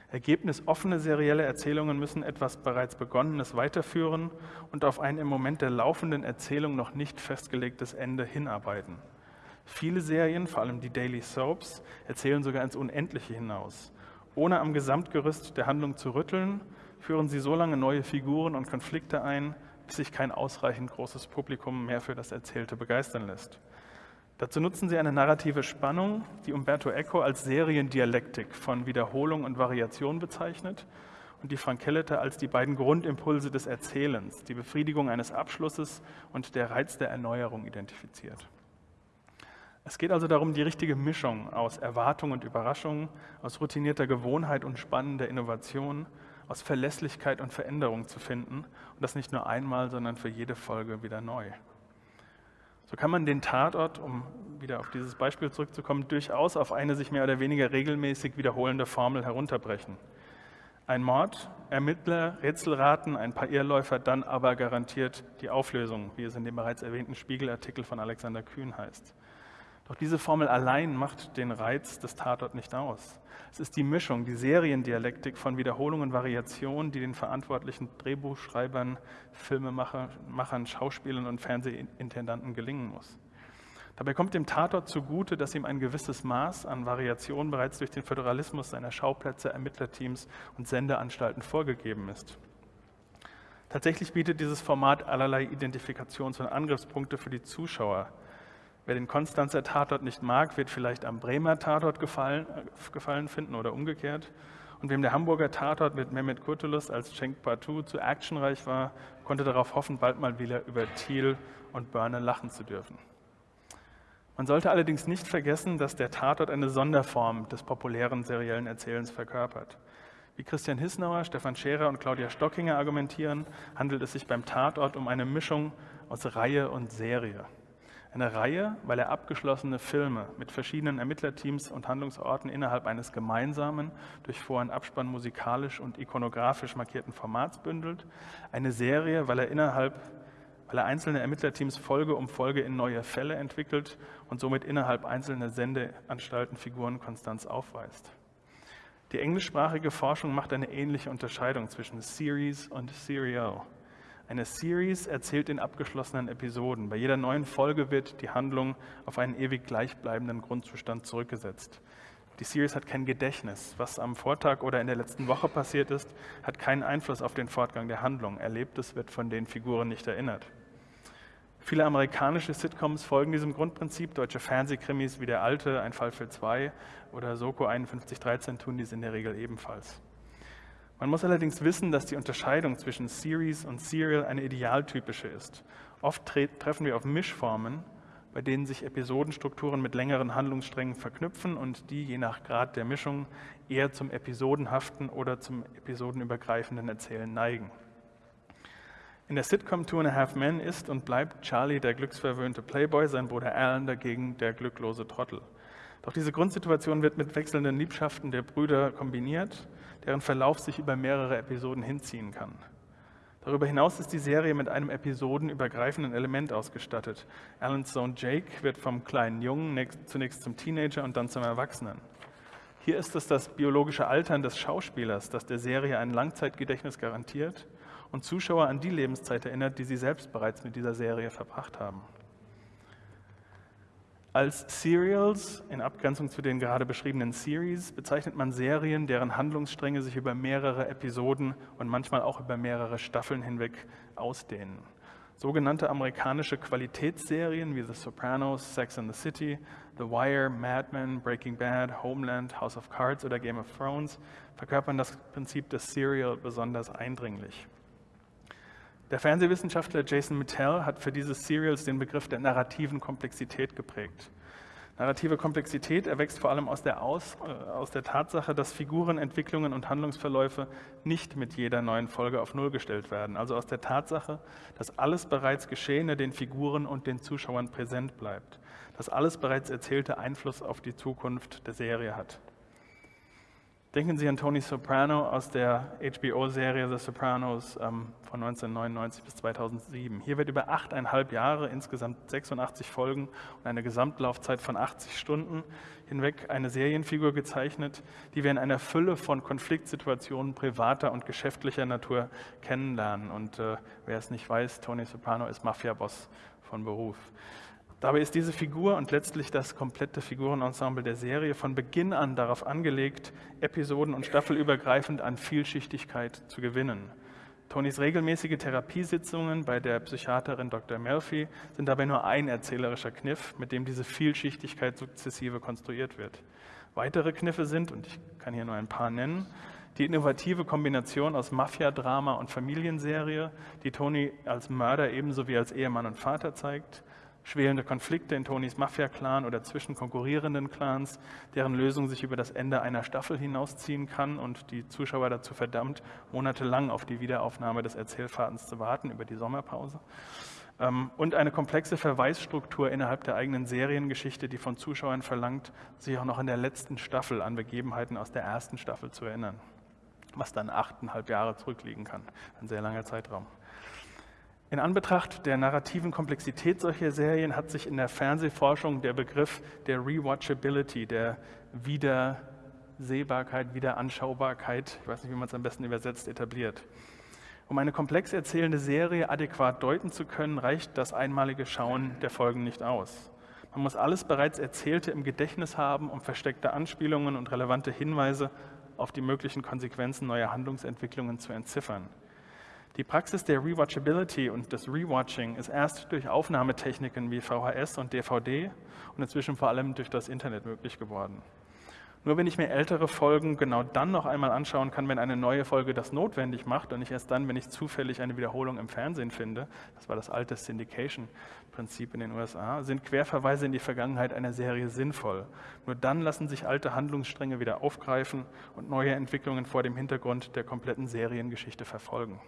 Ergebnisoffene serielle Erzählungen müssen etwas bereits Begonnenes weiterführen und auf ein im Moment der laufenden Erzählung noch nicht festgelegtes Ende hinarbeiten. Viele Serien, vor allem die Daily Soaps, erzählen sogar ins Unendliche hinaus. Ohne am Gesamtgerüst der Handlung zu rütteln, führen sie so lange neue Figuren und Konflikte ein, bis sich kein ausreichend großes Publikum mehr für das Erzählte begeistern lässt. Dazu nutzen sie eine narrative Spannung, die Umberto Eco als Seriendialektik von Wiederholung und Variation bezeichnet und die Frank Kelleter als die beiden Grundimpulse des Erzählens, die Befriedigung eines Abschlusses und der Reiz der Erneuerung identifiziert. Es geht also darum, die richtige Mischung aus Erwartung und Überraschung, aus routinierter Gewohnheit und spannender Innovation, aus Verlässlichkeit und Veränderung zu finden und das nicht nur einmal, sondern für jede Folge wieder neu. So kann man den Tatort, um wieder auf dieses Beispiel zurückzukommen, durchaus auf eine sich mehr oder weniger regelmäßig wiederholende Formel herunterbrechen. Ein Mord, Ermittler, Rätselraten, ein paar Irrläufer, dann aber garantiert die Auflösung, wie es in dem bereits erwähnten Spiegelartikel von Alexander Kühn heißt. Doch diese Formel allein macht den Reiz des Tatort nicht aus. Es ist die Mischung, die Seriendialektik von Wiederholung und Variation, die den verantwortlichen Drehbuchschreibern, Filmemachern, Schauspielern und Fernsehintendanten gelingen muss. Dabei kommt dem Tatort zugute, dass ihm ein gewisses Maß an Variation bereits durch den Föderalismus seiner Schauplätze, Ermittlerteams und Sendeanstalten vorgegeben ist. Tatsächlich bietet dieses Format allerlei Identifikations- und Angriffspunkte für die Zuschauer. Wer den Konstanzer Tatort nicht mag, wird vielleicht am Bremer Tatort gefallen, äh, gefallen finden oder umgekehrt. Und wem der Hamburger Tatort mit Mehmet Kurtulus als Cenk Batu zu actionreich war, konnte darauf hoffen, bald mal wieder über Thiel und Börne lachen zu dürfen. Man sollte allerdings nicht vergessen, dass der Tatort eine Sonderform des populären seriellen Erzählens verkörpert. Wie Christian Hissnauer, Stefan Scherer und Claudia Stockinger argumentieren, handelt es sich beim Tatort um eine Mischung aus Reihe und Serie. Eine Reihe, weil er abgeschlossene Filme mit verschiedenen Ermittlerteams und Handlungsorten innerhalb eines gemeinsamen, durch Vor- und Abspann musikalisch und ikonografisch markierten Formats bündelt. Eine Serie, weil er innerhalb weil er einzelne Ermittlerteams Folge um Folge in neue Fälle entwickelt und somit innerhalb einzelner Sendeanstalten Figurenkonstanz aufweist. Die englischsprachige Forschung macht eine ähnliche Unterscheidung zwischen Series und Serial. Eine Series erzählt in abgeschlossenen Episoden. Bei jeder neuen Folge wird die Handlung auf einen ewig gleichbleibenden Grundzustand zurückgesetzt. Die Series hat kein Gedächtnis. Was am Vortag oder in der letzten Woche passiert ist, hat keinen Einfluss auf den Fortgang der Handlung. Erlebtes wird von den Figuren nicht erinnert. Viele amerikanische Sitcoms folgen diesem Grundprinzip. Deutsche Fernsehkrimis wie Der Alte, Ein Fall für zwei oder Soko 5113 tun dies in der Regel ebenfalls. Man muss allerdings wissen, dass die Unterscheidung zwischen Series und Serial eine idealtypische ist. Oft treffen wir auf Mischformen, bei denen sich Episodenstrukturen mit längeren Handlungssträngen verknüpfen und die je nach Grad der Mischung eher zum episodenhaften oder zum episodenübergreifenden Erzählen neigen. In der Sitcom Two and a Half Men ist und bleibt Charlie der glücksverwöhnte Playboy, sein Bruder Alan dagegen der glücklose Trottel. Doch diese Grundsituation wird mit wechselnden Liebschaften der Brüder kombiniert, deren Verlauf sich über mehrere Episoden hinziehen kann. Darüber hinaus ist die Serie mit einem episodenübergreifenden Element ausgestattet. Alans Sohn Jake wird vom kleinen Jungen zunächst zum Teenager und dann zum Erwachsenen. Hier ist es das biologische Altern des Schauspielers, das der Serie ein Langzeitgedächtnis garantiert und Zuschauer an die Lebenszeit erinnert, die sie selbst bereits mit dieser Serie verbracht haben. Als Serials, in Abgrenzung zu den gerade beschriebenen Series, bezeichnet man Serien, deren Handlungsstränge sich über mehrere Episoden und manchmal auch über mehrere Staffeln hinweg ausdehnen. Sogenannte amerikanische Qualitätsserien wie The Sopranos, Sex and the City, The Wire, Mad Men, Breaking Bad, Homeland, House of Cards oder Game of Thrones verkörpern das Prinzip des Serial besonders eindringlich. Der Fernsehwissenschaftler Jason Mittell hat für diese Serials den Begriff der narrativen Komplexität geprägt. Narrative Komplexität erwächst vor allem aus der, aus, äh, aus der Tatsache, dass Figurenentwicklungen und Handlungsverläufe nicht mit jeder neuen Folge auf Null gestellt werden. Also aus der Tatsache, dass alles bereits Geschehene den Figuren und den Zuschauern präsent bleibt. Dass alles bereits Erzählte Einfluss auf die Zukunft der Serie hat. Denken Sie an Tony Soprano aus der HBO-Serie The Sopranos ähm, von 1999 bis 2007. Hier wird über achteinhalb Jahre, insgesamt 86 Folgen und eine Gesamtlaufzeit von 80 Stunden hinweg eine Serienfigur gezeichnet, die wir in einer Fülle von Konfliktsituationen privater und geschäftlicher Natur kennenlernen. Und äh, wer es nicht weiß, Tony Soprano ist Mafia-Boss von Beruf. Dabei ist diese Figur und letztlich das komplette Figurenensemble der Serie von Beginn an darauf angelegt, episoden- und staffelübergreifend an Vielschichtigkeit zu gewinnen. Tonys regelmäßige Therapiesitzungen bei der Psychiaterin Dr. Murphy sind dabei nur ein erzählerischer Kniff, mit dem diese Vielschichtigkeit sukzessive konstruiert wird. Weitere Kniffe sind, und ich kann hier nur ein paar nennen, die innovative Kombination aus Mafia-Drama und Familienserie, die Tony als Mörder ebenso wie als Ehemann und Vater zeigt, schwelende Konflikte in Tonys Mafia-Clan oder zwischen konkurrierenden Clans, deren Lösung sich über das Ende einer Staffel hinausziehen kann und die Zuschauer dazu verdammt, monatelang auf die Wiederaufnahme des Erzählfadens zu warten über die Sommerpause. Ähm, und eine komplexe Verweisstruktur innerhalb der eigenen Seriengeschichte, die von Zuschauern verlangt, sich auch noch in der letzten Staffel an Begebenheiten aus der ersten Staffel zu erinnern, was dann achteinhalb Jahre zurückliegen kann, ein sehr langer Zeitraum. In Anbetracht der narrativen Komplexität solcher Serien hat sich in der Fernsehforschung der Begriff der Rewatchability, der Wiedersehbarkeit, Wiederanschaubarkeit, ich weiß nicht, wie man es am besten übersetzt, etabliert. Um eine komplex erzählende Serie adäquat deuten zu können, reicht das einmalige Schauen der Folgen nicht aus. Man muss alles bereits Erzählte im Gedächtnis haben, um versteckte Anspielungen und relevante Hinweise auf die möglichen Konsequenzen neuer Handlungsentwicklungen zu entziffern. Die Praxis der Rewatchability und des Rewatching ist erst durch Aufnahmetechniken wie VHS und DVD und inzwischen vor allem durch das Internet möglich geworden. Nur wenn ich mir ältere Folgen genau dann noch einmal anschauen kann, wenn eine neue Folge das notwendig macht und nicht erst dann, wenn ich zufällig eine Wiederholung im Fernsehen finde, das war das alte Syndication-Prinzip in den USA, sind Querverweise in die Vergangenheit einer Serie sinnvoll. Nur dann lassen sich alte Handlungsstränge wieder aufgreifen und neue Entwicklungen vor dem Hintergrund der kompletten Seriengeschichte verfolgen.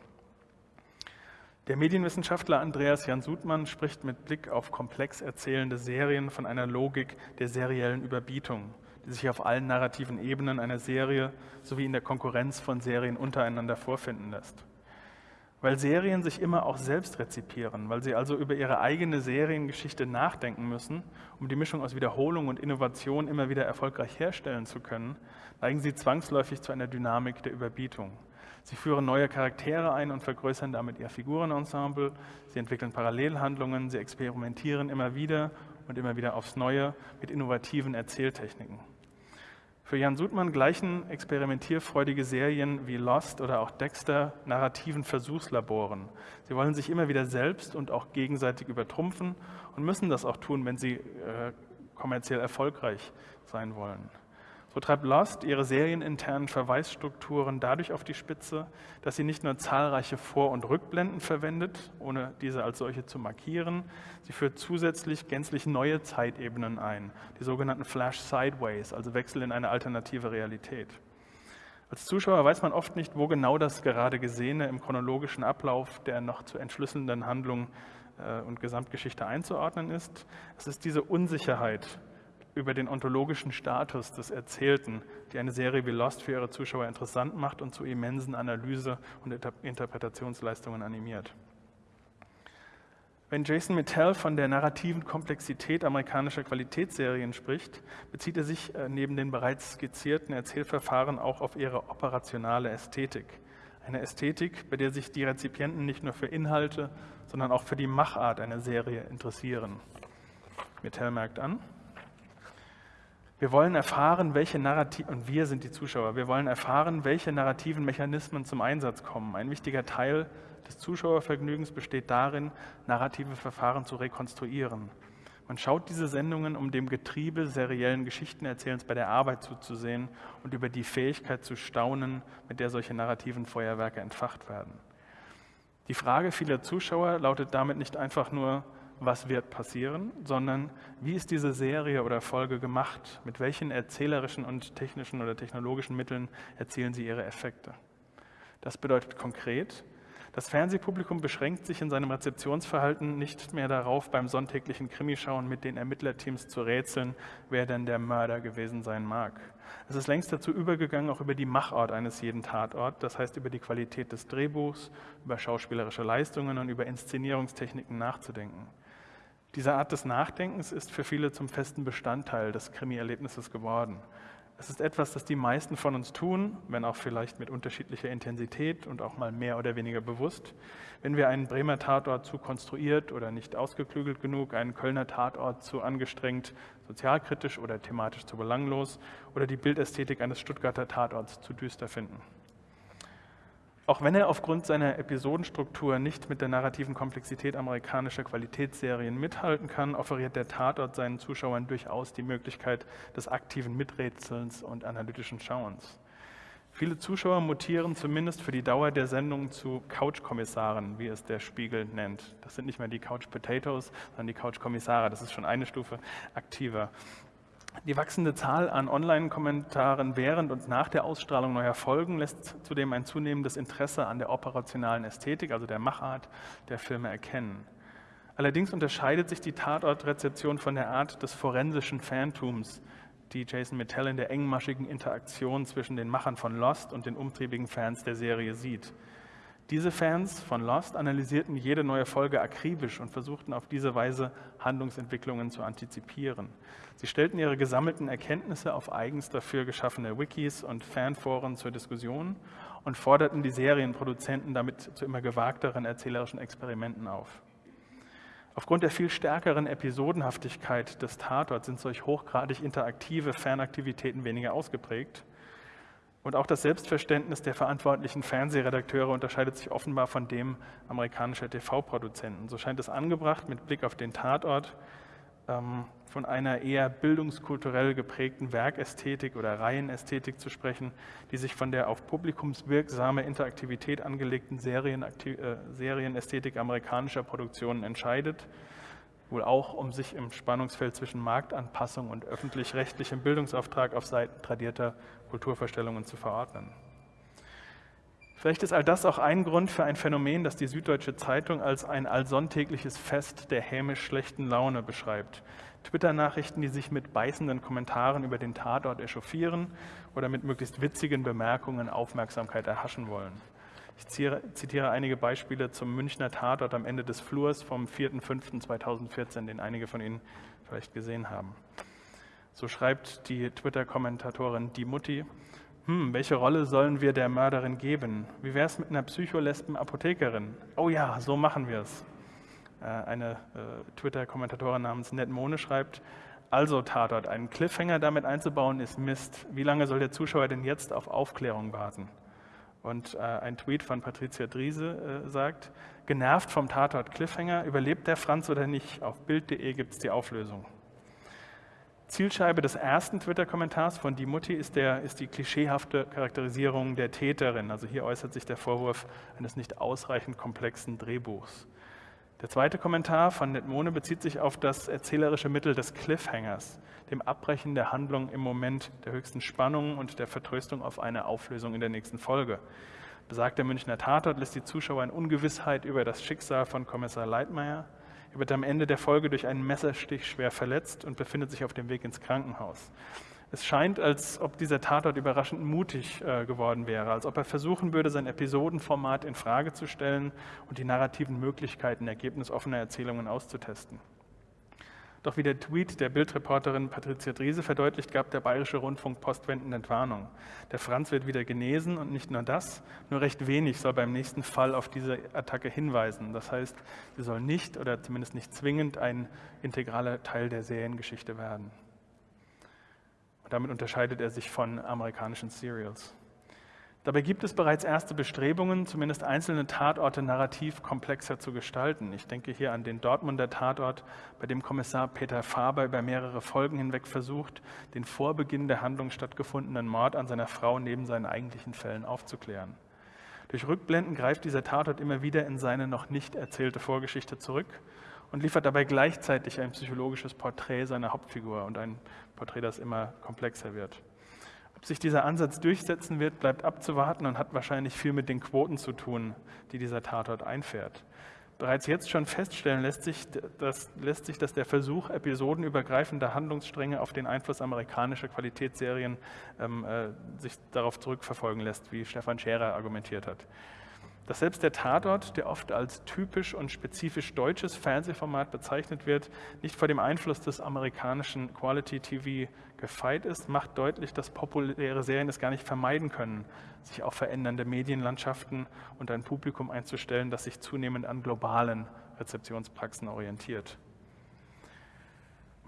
Der Medienwissenschaftler Andreas Jan Sudmann spricht mit Blick auf komplex erzählende Serien von einer Logik der seriellen Überbietung die sich auf allen narrativen Ebenen einer Serie sowie in der Konkurrenz von Serien untereinander vorfinden lässt. Weil Serien sich immer auch selbst rezipieren, weil sie also über ihre eigene Seriengeschichte nachdenken müssen, um die Mischung aus Wiederholung und Innovation immer wieder erfolgreich herstellen zu können, neigen sie zwangsläufig zu einer Dynamik der Überbietung. Sie führen neue Charaktere ein und vergrößern damit ihr Figurenensemble. Sie entwickeln Parallelhandlungen, sie experimentieren immer wieder und immer wieder aufs Neue mit innovativen Erzähltechniken. Für Jan Sudmann gleichen experimentierfreudige Serien wie Lost oder auch Dexter narrativen Versuchslaboren. Sie wollen sich immer wieder selbst und auch gegenseitig übertrumpfen und müssen das auch tun, wenn sie äh, kommerziell erfolgreich sein wollen. So treibt Lost ihre serieninternen Verweisstrukturen dadurch auf die Spitze, dass sie nicht nur zahlreiche Vor- und Rückblenden verwendet, ohne diese als solche zu markieren, sie führt zusätzlich gänzlich neue Zeitebenen ein, die sogenannten Flash Sideways, also Wechsel in eine alternative Realität. Als Zuschauer weiß man oft nicht, wo genau das gerade Gesehene im chronologischen Ablauf der noch zu entschlüsselnden Handlung äh, und Gesamtgeschichte einzuordnen ist. Es ist diese Unsicherheit, über den ontologischen Status des Erzählten, die eine Serie wie Lost für ihre Zuschauer interessant macht und zu immensen Analyse- und Interpretationsleistungen animiert. Wenn Jason Mittell von der narrativen Komplexität amerikanischer Qualitätsserien spricht, bezieht er sich äh, neben den bereits skizzierten Erzählverfahren auch auf ihre operationale Ästhetik. Eine Ästhetik, bei der sich die Rezipienten nicht nur für Inhalte, sondern auch für die Machart einer Serie interessieren. Mittell merkt an, wir wollen erfahren, welche Narrativen, und wir sind die Zuschauer, wir wollen erfahren, welche narrativen Mechanismen zum Einsatz kommen. Ein wichtiger Teil des Zuschauervergnügens besteht darin, narrative Verfahren zu rekonstruieren. Man schaut diese Sendungen, um dem Getriebe seriellen Geschichtenerzählens bei der Arbeit zuzusehen und über die Fähigkeit zu staunen, mit der solche narrativen Feuerwerke entfacht werden. Die Frage vieler Zuschauer lautet damit nicht einfach nur, was wird passieren, sondern wie ist diese Serie oder Folge gemacht? Mit welchen erzählerischen und technischen oder technologischen Mitteln erzielen sie ihre Effekte? Das bedeutet konkret, das Fernsehpublikum beschränkt sich in seinem Rezeptionsverhalten nicht mehr darauf, beim sonntäglichen Krimischauen mit den Ermittlerteams zu rätseln, wer denn der Mörder gewesen sein mag. Es ist längst dazu übergegangen, auch über die Machart eines jeden Tatorts, das heißt über die Qualität des Drehbuchs, über schauspielerische Leistungen und über Inszenierungstechniken nachzudenken. Diese Art des Nachdenkens ist für viele zum festen Bestandteil des Krimi-Erlebnisses geworden. Es ist etwas, das die meisten von uns tun, wenn auch vielleicht mit unterschiedlicher Intensität und auch mal mehr oder weniger bewusst. Wenn wir einen Bremer Tatort zu konstruiert oder nicht ausgeklügelt genug, einen Kölner Tatort zu angestrengt, sozialkritisch oder thematisch zu belanglos oder die Bildästhetik eines Stuttgarter Tatorts zu düster finden. Auch wenn er aufgrund seiner Episodenstruktur nicht mit der narrativen Komplexität amerikanischer Qualitätsserien mithalten kann, offeriert der Tatort seinen Zuschauern durchaus die Möglichkeit des aktiven Miträtselns und analytischen Schauens. Viele Zuschauer mutieren zumindest für die Dauer der Sendung zu Couch-Kommissaren, wie es der Spiegel nennt. Das sind nicht mehr die Couch-Potatoes, sondern die Couch-Kommissare. Das ist schon eine Stufe aktiver. Die wachsende Zahl an Online-Kommentaren während und nach der Ausstrahlung neuer Folgen lässt zudem ein zunehmendes Interesse an der operationalen Ästhetik, also der Machart der Filme erkennen. Allerdings unterscheidet sich die Tatortrezeption von der Art des forensischen Fantums, die Jason Mittell in der engmaschigen Interaktion zwischen den Machern von Lost und den umtriebigen Fans der Serie sieht. Diese Fans von Lost analysierten jede neue Folge akribisch und versuchten auf diese Weise Handlungsentwicklungen zu antizipieren. Sie stellten ihre gesammelten Erkenntnisse auf eigens dafür geschaffene Wikis und Fanforen zur Diskussion und forderten die Serienproduzenten damit zu immer gewagteren erzählerischen Experimenten auf. Aufgrund der viel stärkeren Episodenhaftigkeit des Tatorts sind solch hochgradig interaktive Fanaktivitäten weniger ausgeprägt und auch das Selbstverständnis der verantwortlichen Fernsehredakteure unterscheidet sich offenbar von dem amerikanischer TV-Produzenten. So scheint es angebracht, mit Blick auf den Tatort ähm, von einer eher bildungskulturell geprägten Werkästhetik oder Reihenästhetik zu sprechen, die sich von der auf publikumswirksame Interaktivität angelegten Serienakti äh, Serienästhetik amerikanischer Produktionen entscheidet, wohl auch um sich im Spannungsfeld zwischen Marktanpassung und öffentlich-rechtlichem Bildungsauftrag auf Seiten tradierter Kulturvorstellungen zu verordnen. Vielleicht ist all das auch ein Grund für ein Phänomen, das die Süddeutsche Zeitung als ein allsonntägliches Fest der hämisch schlechten Laune beschreibt. Twitter-Nachrichten, die sich mit beißenden Kommentaren über den Tatort echauffieren oder mit möglichst witzigen Bemerkungen Aufmerksamkeit erhaschen wollen. Ich zitiere einige Beispiele zum Münchner Tatort am Ende des Flurs vom 4.5.2014, den einige von Ihnen vielleicht gesehen haben. So schreibt die Twitter-Kommentatorin Die Mutti, hm, welche Rolle sollen wir der Mörderin geben? Wie wäre es mit einer Psycholesben-Apothekerin? Oh ja, so machen wir es. Äh, eine äh, Twitter-Kommentatorin namens Netmone schreibt, also Tatort, einen Cliffhanger damit einzubauen ist Mist. Wie lange soll der Zuschauer denn jetzt auf Aufklärung warten? Und äh, ein Tweet von Patricia Driese äh, sagt, genervt vom Tatort Cliffhanger, überlebt der Franz oder nicht? Auf Bild.de gibt es die Auflösung. Zielscheibe des ersten Twitter-Kommentars von Die Mutti ist, der, ist die klischeehafte Charakterisierung der Täterin. Also hier äußert sich der Vorwurf eines nicht ausreichend komplexen Drehbuchs. Der zweite Kommentar von Netmone bezieht sich auf das erzählerische Mittel des Cliffhangers, dem Abbrechen der Handlung im Moment der höchsten Spannung und der Vertröstung auf eine Auflösung in der nächsten Folge. Besagt der Münchner Tatort lässt die Zuschauer in Ungewissheit über das Schicksal von Kommissar Leitmeier er wird am Ende der Folge durch einen Messerstich schwer verletzt und befindet sich auf dem Weg ins Krankenhaus. Es scheint, als ob dieser Tatort überraschend mutig äh, geworden wäre, als ob er versuchen würde, sein Episodenformat in Frage zu stellen und die narrativen Möglichkeiten ergebnisoffener Erzählungen auszutesten. Doch wie der Tweet der Bildreporterin Patricia Driese verdeutlicht, gab der Bayerische Rundfunk postwendend Entwarnung. Der Franz wird wieder genesen und nicht nur das, nur recht wenig soll beim nächsten Fall auf diese Attacke hinweisen. Das heißt, sie soll nicht oder zumindest nicht zwingend ein integraler Teil der Seriengeschichte werden. Damit unterscheidet er sich von amerikanischen Serials. Dabei gibt es bereits erste Bestrebungen, zumindest einzelne Tatorte narrativ komplexer zu gestalten. Ich denke hier an den Dortmunder Tatort, bei dem Kommissar Peter Faber über mehrere Folgen hinweg versucht, den vor Beginn der Handlung stattgefundenen Mord an seiner Frau neben seinen eigentlichen Fällen aufzuklären. Durch Rückblenden greift dieser Tatort immer wieder in seine noch nicht erzählte Vorgeschichte zurück und liefert dabei gleichzeitig ein psychologisches Porträt seiner Hauptfigur und ein Porträt, das immer komplexer wird. Ob sich dieser Ansatz durchsetzen wird, bleibt abzuwarten und hat wahrscheinlich viel mit den Quoten zu tun, die dieser Tatort einfährt. Bereits jetzt schon feststellen lässt sich, dass, lässt sich, dass der Versuch episodenübergreifender Handlungsstränge auf den Einfluss amerikanischer Qualitätsserien ähm, äh, sich darauf zurückverfolgen lässt, wie Stefan Scherer argumentiert hat dass selbst der Tatort, der oft als typisch und spezifisch deutsches Fernsehformat bezeichnet wird, nicht vor dem Einfluss des amerikanischen Quality TV gefeit ist, macht deutlich, dass populäre Serien es gar nicht vermeiden können, sich auf verändernde Medienlandschaften und ein Publikum einzustellen, das sich zunehmend an globalen Rezeptionspraxen orientiert.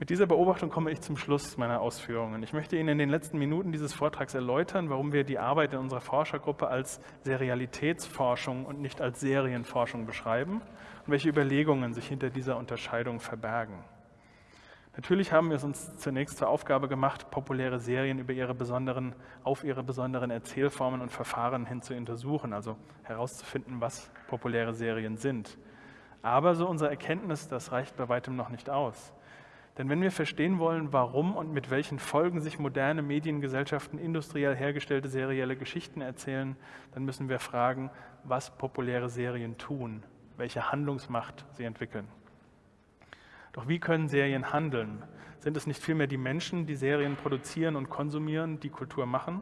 Mit dieser Beobachtung komme ich zum Schluss meiner Ausführungen. Ich möchte Ihnen in den letzten Minuten dieses Vortrags erläutern, warum wir die Arbeit in unserer Forschergruppe als Serialitätsforschung und nicht als Serienforschung beschreiben und welche Überlegungen sich hinter dieser Unterscheidung verbergen. Natürlich haben wir es uns zunächst zur Aufgabe gemacht, populäre Serien über ihre besonderen, auf ihre besonderen Erzählformen und Verfahren hin zu untersuchen, also herauszufinden, was populäre Serien sind. Aber so unsere Erkenntnis, das reicht bei weitem noch nicht aus. Denn wenn wir verstehen wollen, warum und mit welchen Folgen sich moderne Mediengesellschaften industriell hergestellte serielle Geschichten erzählen, dann müssen wir fragen, was populäre Serien tun, welche Handlungsmacht sie entwickeln. Doch wie können Serien handeln? Sind es nicht vielmehr die Menschen, die Serien produzieren und konsumieren, die Kultur machen?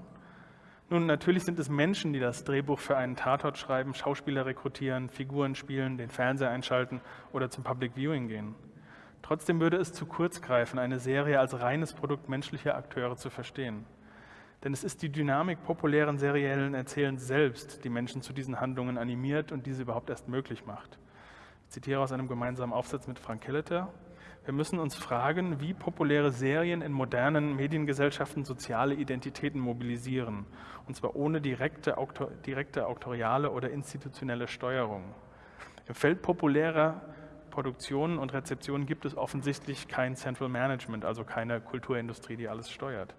Nun, natürlich sind es Menschen, die das Drehbuch für einen Tatort schreiben, Schauspieler rekrutieren, Figuren spielen, den Fernseher einschalten oder zum Public Viewing gehen. Trotzdem würde es zu kurz greifen, eine Serie als reines Produkt menschlicher Akteure zu verstehen. Denn es ist die Dynamik populären seriellen Erzählens selbst, die Menschen zu diesen Handlungen animiert und diese überhaupt erst möglich macht. Ich zitiere aus einem gemeinsamen Aufsatz mit Frank Kelleter. Wir müssen uns fragen, wie populäre Serien in modernen Mediengesellschaften soziale Identitäten mobilisieren, und zwar ohne direkte, direkte auktoriale oder institutionelle Steuerung. Im Feld populärer Produktionen und Rezeptionen gibt es offensichtlich kein Central Management, also keine Kulturindustrie, die alles steuert.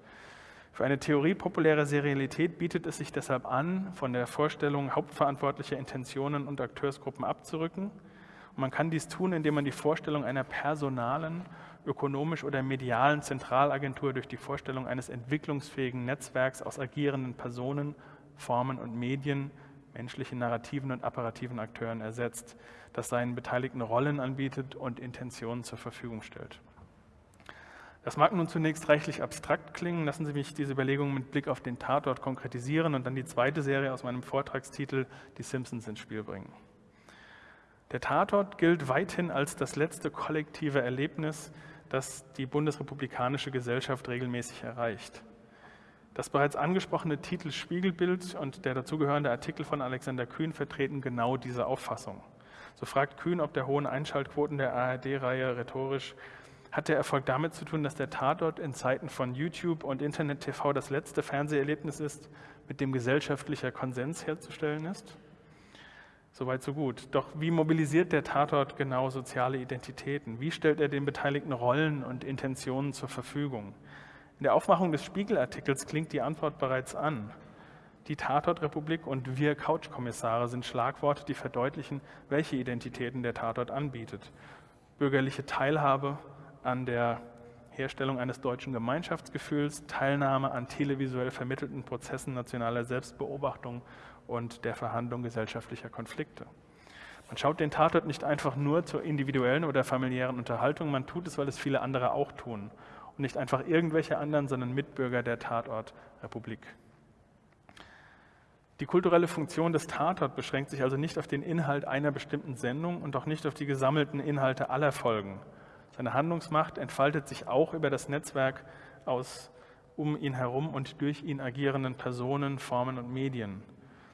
Für eine Theorie populärer Serialität bietet es sich deshalb an, von der Vorstellung hauptverantwortlicher Intentionen und Akteursgruppen abzurücken. Und man kann dies tun, indem man die Vorstellung einer personalen, ökonomisch oder medialen Zentralagentur durch die Vorstellung eines entwicklungsfähigen Netzwerks aus agierenden Personen, Formen und Medien, menschlichen narrativen und apparativen Akteuren ersetzt, das seinen Beteiligten Rollen anbietet und Intentionen zur Verfügung stellt. Das mag nun zunächst reichlich abstrakt klingen. Lassen Sie mich diese Überlegungen mit Blick auf den Tatort konkretisieren und dann die zweite Serie aus meinem Vortragstitel Die Simpsons ins Spiel bringen. Der Tatort gilt weithin als das letzte kollektive Erlebnis, das die bundesrepublikanische Gesellschaft regelmäßig erreicht. Das bereits angesprochene Titel Spiegelbild und der dazugehörende Artikel von Alexander Kühn vertreten genau diese Auffassung. So fragt Kühn, ob der hohen Einschaltquoten der ARD-Reihe rhetorisch hat der Erfolg damit zu tun, dass der Tatort in Zeiten von YouTube und Internet-TV das letzte Fernseherlebnis ist, mit dem gesellschaftlicher Konsens herzustellen ist? Soweit, so gut. Doch wie mobilisiert der Tatort genau soziale Identitäten? Wie stellt er den Beteiligten Rollen und Intentionen zur Verfügung? In der Aufmachung des Spiegelartikels klingt die Antwort bereits an. Die Tatortrepublik und wir Couchkommissare sind Schlagworte, die verdeutlichen, welche Identitäten der Tatort anbietet. Bürgerliche Teilhabe an der Herstellung eines deutschen Gemeinschaftsgefühls, Teilnahme an televisuell vermittelten Prozessen nationaler Selbstbeobachtung und der Verhandlung gesellschaftlicher Konflikte. Man schaut den Tatort nicht einfach nur zur individuellen oder familiären Unterhaltung, man tut es, weil es viele andere auch tun. Und nicht einfach irgendwelche anderen, sondern Mitbürger der Tatortrepublik. Die kulturelle Funktion des Tatort beschränkt sich also nicht auf den Inhalt einer bestimmten Sendung und auch nicht auf die gesammelten Inhalte aller Folgen. Seine Handlungsmacht entfaltet sich auch über das Netzwerk aus um ihn herum und durch ihn agierenden Personen, Formen und Medien.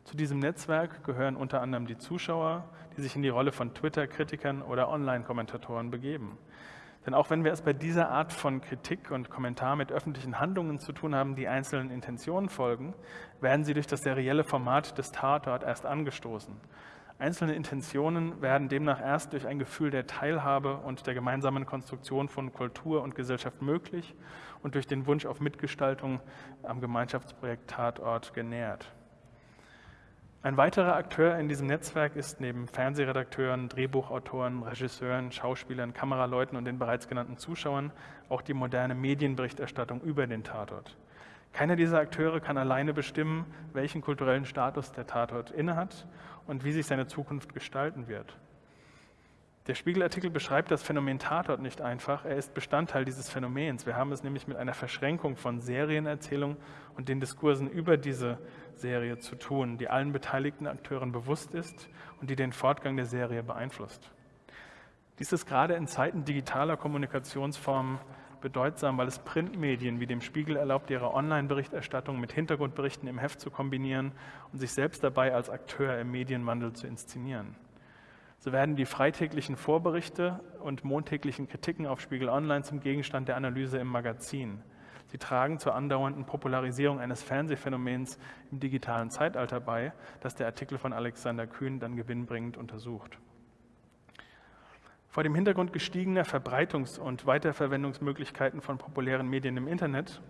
Zu diesem Netzwerk gehören unter anderem die Zuschauer, die sich in die Rolle von Twitter-Kritikern oder Online-Kommentatoren begeben. Denn auch wenn wir es bei dieser Art von Kritik und Kommentar mit öffentlichen Handlungen zu tun haben, die einzelnen Intentionen folgen, werden sie durch das serielle Format des Tatort erst angestoßen. Einzelne Intentionen werden demnach erst durch ein Gefühl der Teilhabe und der gemeinsamen Konstruktion von Kultur und Gesellschaft möglich und durch den Wunsch auf Mitgestaltung am Gemeinschaftsprojekt Tatort genährt. Ein weiterer Akteur in diesem Netzwerk ist neben Fernsehredakteuren, Drehbuchautoren, Regisseuren, Schauspielern, Kameraleuten und den bereits genannten Zuschauern auch die moderne Medienberichterstattung über den Tatort. Keiner dieser Akteure kann alleine bestimmen, welchen kulturellen Status der Tatort innehat und wie sich seine Zukunft gestalten wird. Der Spiegelartikel beschreibt das Phänomen Tatort nicht einfach, er ist Bestandteil dieses Phänomens. Wir haben es nämlich mit einer Verschränkung von Serienerzählung und den Diskursen über diese Serie zu tun, die allen beteiligten Akteuren bewusst ist und die den Fortgang der Serie beeinflusst. Dies ist gerade in Zeiten digitaler Kommunikationsformen bedeutsam, weil es Printmedien wie dem Spiegel erlaubt, ihre Online-Berichterstattung mit Hintergrundberichten im Heft zu kombinieren und sich selbst dabei als Akteur im Medienwandel zu inszenieren. So werden die freitäglichen Vorberichte und montäglichen Kritiken auf Spiegel Online zum Gegenstand der Analyse im Magazin. Sie tragen zur andauernden Popularisierung eines Fernsehphänomens im digitalen Zeitalter bei, das der Artikel von Alexander Kühn dann gewinnbringend untersucht. Vor dem Hintergrund gestiegener Verbreitungs- und Weiterverwendungsmöglichkeiten von populären Medien im Internet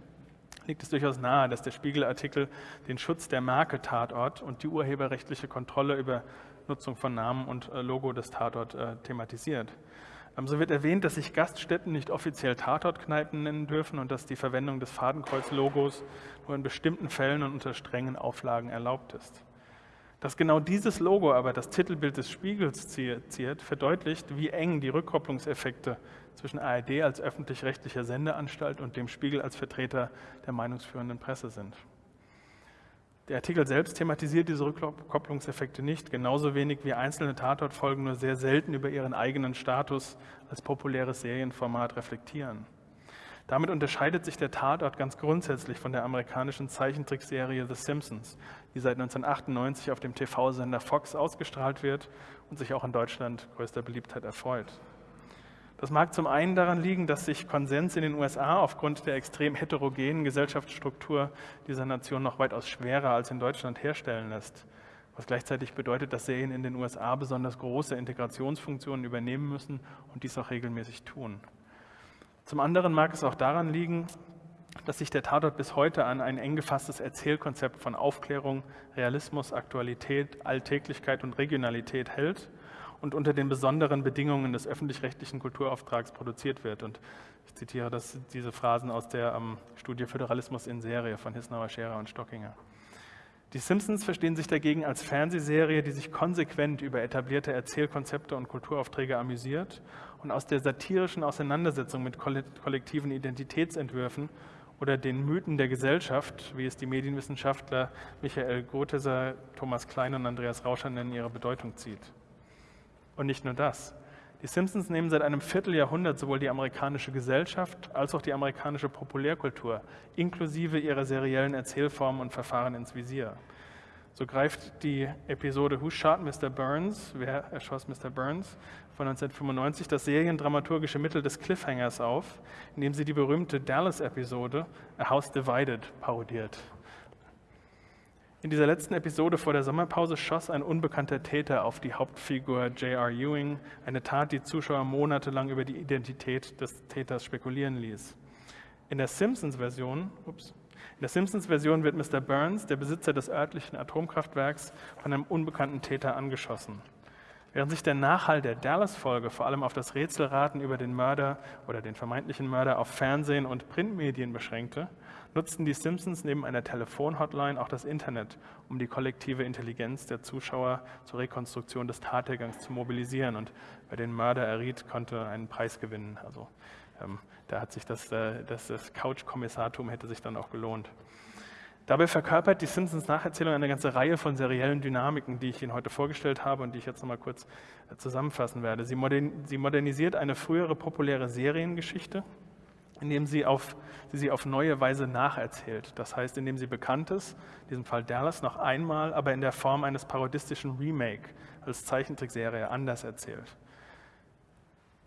liegt es durchaus nahe, dass der Spiegelartikel den Schutz der Marke Tatort und die urheberrechtliche Kontrolle über Nutzung von Namen und äh, Logo des Tatort äh, thematisiert. Ähm, so wird erwähnt, dass sich Gaststätten nicht offiziell Tatortkneipen nennen dürfen und dass die Verwendung des Fadenkreuz-Logos nur in bestimmten Fällen und unter strengen Auflagen erlaubt ist. Dass genau dieses Logo aber das Titelbild des Spiegels ziert, verdeutlicht, wie eng die Rückkopplungseffekte zwischen ARD als öffentlich-rechtlicher Sendeanstalt und dem Spiegel als Vertreter der meinungsführenden Presse sind. Der Artikel selbst thematisiert diese Rückkopplungseffekte nicht, genauso wenig wie einzelne Tatortfolgen nur sehr selten über ihren eigenen Status als populäres Serienformat reflektieren. Damit unterscheidet sich der Tatort ganz grundsätzlich von der amerikanischen Zeichentrickserie The Simpsons, die seit 1998 auf dem TV-Sender Fox ausgestrahlt wird und sich auch in Deutschland größter Beliebtheit erfreut. Das mag zum einen daran liegen, dass sich Konsens in den USA aufgrund der extrem heterogenen Gesellschaftsstruktur dieser Nation noch weitaus schwerer als in Deutschland herstellen lässt. was gleichzeitig bedeutet, dass Serien in den USA besonders große Integrationsfunktionen übernehmen müssen und dies auch regelmäßig tun. Zum anderen mag es auch daran liegen, dass sich der Tatort bis heute an ein eng gefasstes Erzählkonzept von Aufklärung, Realismus, Aktualität, Alltäglichkeit und Regionalität hält und unter den besonderen Bedingungen des öffentlich-rechtlichen Kulturauftrags produziert wird. Und ich zitiere das, diese Phrasen aus der ähm, Studie Föderalismus in Serie von Hisnauer, Scherer und Stockinger. Die Simpsons verstehen sich dagegen als Fernsehserie, die sich konsequent über etablierte Erzählkonzepte und Kulturaufträge amüsiert und aus der satirischen Auseinandersetzung mit kollektiven Identitätsentwürfen oder den Mythen der Gesellschaft, wie es die Medienwissenschaftler Michael Gotheser, Thomas Klein und Andreas Rauscher nennen, ihre Bedeutung zieht. Und nicht nur das. Die Simpsons nehmen seit einem Vierteljahrhundert sowohl die amerikanische Gesellschaft als auch die amerikanische Populärkultur inklusive ihrer seriellen Erzählformen und Verfahren ins Visier. So greift die Episode Who Shot Mr. Burns? Wer erschoss Mr. Burns? von 1995 das seriendramaturgische Mittel des Cliffhangers auf, indem sie die berühmte Dallas-Episode A House Divided parodiert. In dieser letzten Episode vor der Sommerpause schoss ein unbekannter Täter auf die Hauptfigur J.R. Ewing, eine Tat, die Zuschauer monatelang über die Identität des Täters spekulieren ließ. In der Simpsons-Version, in der Simpsons-Version wird Mr. Burns, der Besitzer des örtlichen Atomkraftwerks, von einem unbekannten Täter angeschossen. Während sich der Nachhall der Dallas-Folge vor allem auf das Rätselraten über den Mörder oder den vermeintlichen Mörder auf Fernsehen und Printmedien beschränkte, nutzten die Simpsons neben einer Telefonhotline auch das Internet, um die kollektive Intelligenz der Zuschauer zur Rekonstruktion des Tathergangs zu mobilisieren. Und wer den Mörder erriet, konnte einen Preis gewinnen. Also ähm, da hat sich das, äh, das, das Couch-Kommissartum hätte sich dann auch gelohnt. Dabei verkörpert die Simpsons Nacherzählung eine ganze Reihe von seriellen Dynamiken, die ich Ihnen heute vorgestellt habe und die ich jetzt nochmal kurz äh, zusammenfassen werde. Sie, modernisiert eine frühere populäre Seriengeschichte, indem sie, auf, sie sie auf neue Weise nacherzählt. Das heißt, indem sie Bekanntes, in diesem Fall Dallas, noch einmal, aber in der Form eines parodistischen Remake als Zeichentrickserie anders erzählt.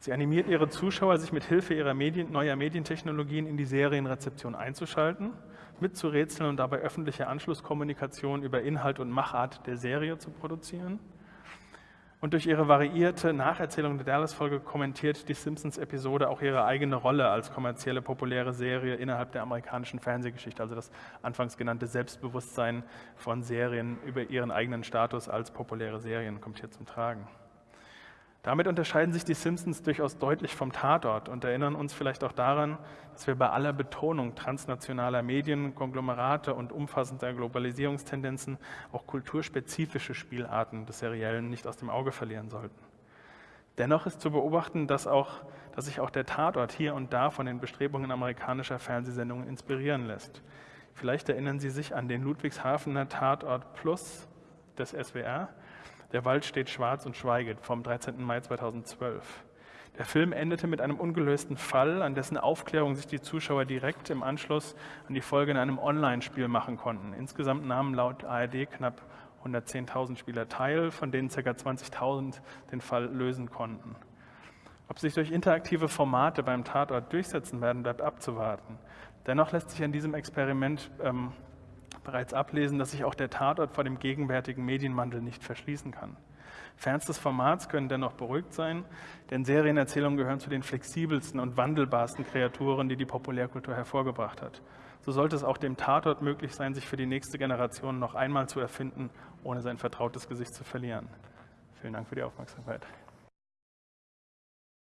Sie animiert ihre Zuschauer, sich mit Hilfe ihrer Medien, neuer Medientechnologien in die Serienrezeption einzuschalten, mitzurätseln und dabei öffentliche Anschlusskommunikation über Inhalt und Machart der Serie zu produzieren. Und durch ihre variierte Nacherzählung der Dallas-Folge kommentiert die Simpsons-Episode auch ihre eigene Rolle als kommerzielle populäre Serie innerhalb der amerikanischen Fernsehgeschichte, also das anfangs genannte Selbstbewusstsein von Serien über ihren eigenen Status als populäre Serien kommt hier zum Tragen. Damit unterscheiden sich die Simpsons durchaus deutlich vom Tatort und erinnern uns vielleicht auch daran, dass wir bei aller Betonung transnationaler Medien, Konglomerate und umfassender Globalisierungstendenzen auch kulturspezifische Spielarten des Seriellen nicht aus dem Auge verlieren sollten. Dennoch ist zu beobachten, dass, auch, dass sich auch der Tatort hier und da von den Bestrebungen amerikanischer Fernsehsendungen inspirieren lässt. Vielleicht erinnern Sie sich an den Ludwigshafener Tatort Plus des SWR, der Wald steht schwarz und schweiget vom 13. Mai 2012. Der Film endete mit einem ungelösten Fall, an dessen Aufklärung sich die Zuschauer direkt im Anschluss an die Folge in einem Online-Spiel machen konnten. Insgesamt nahmen laut ARD knapp 110.000 Spieler teil, von denen ca. 20.000 den Fall lösen konnten. Ob sich durch interaktive Formate beim Tatort durchsetzen werden, bleibt abzuwarten. Dennoch lässt sich an diesem Experiment ähm, bereits ablesen, dass sich auch der Tatort vor dem gegenwärtigen Medienwandel nicht verschließen kann. Fans des Formats können dennoch beruhigt sein, denn Serienerzählungen gehören zu den flexibelsten und wandelbarsten Kreaturen, die die Populärkultur hervorgebracht hat. So sollte es auch dem Tatort möglich sein, sich für die nächste Generation noch einmal zu erfinden, ohne sein vertrautes Gesicht zu verlieren. Vielen Dank für die Aufmerksamkeit.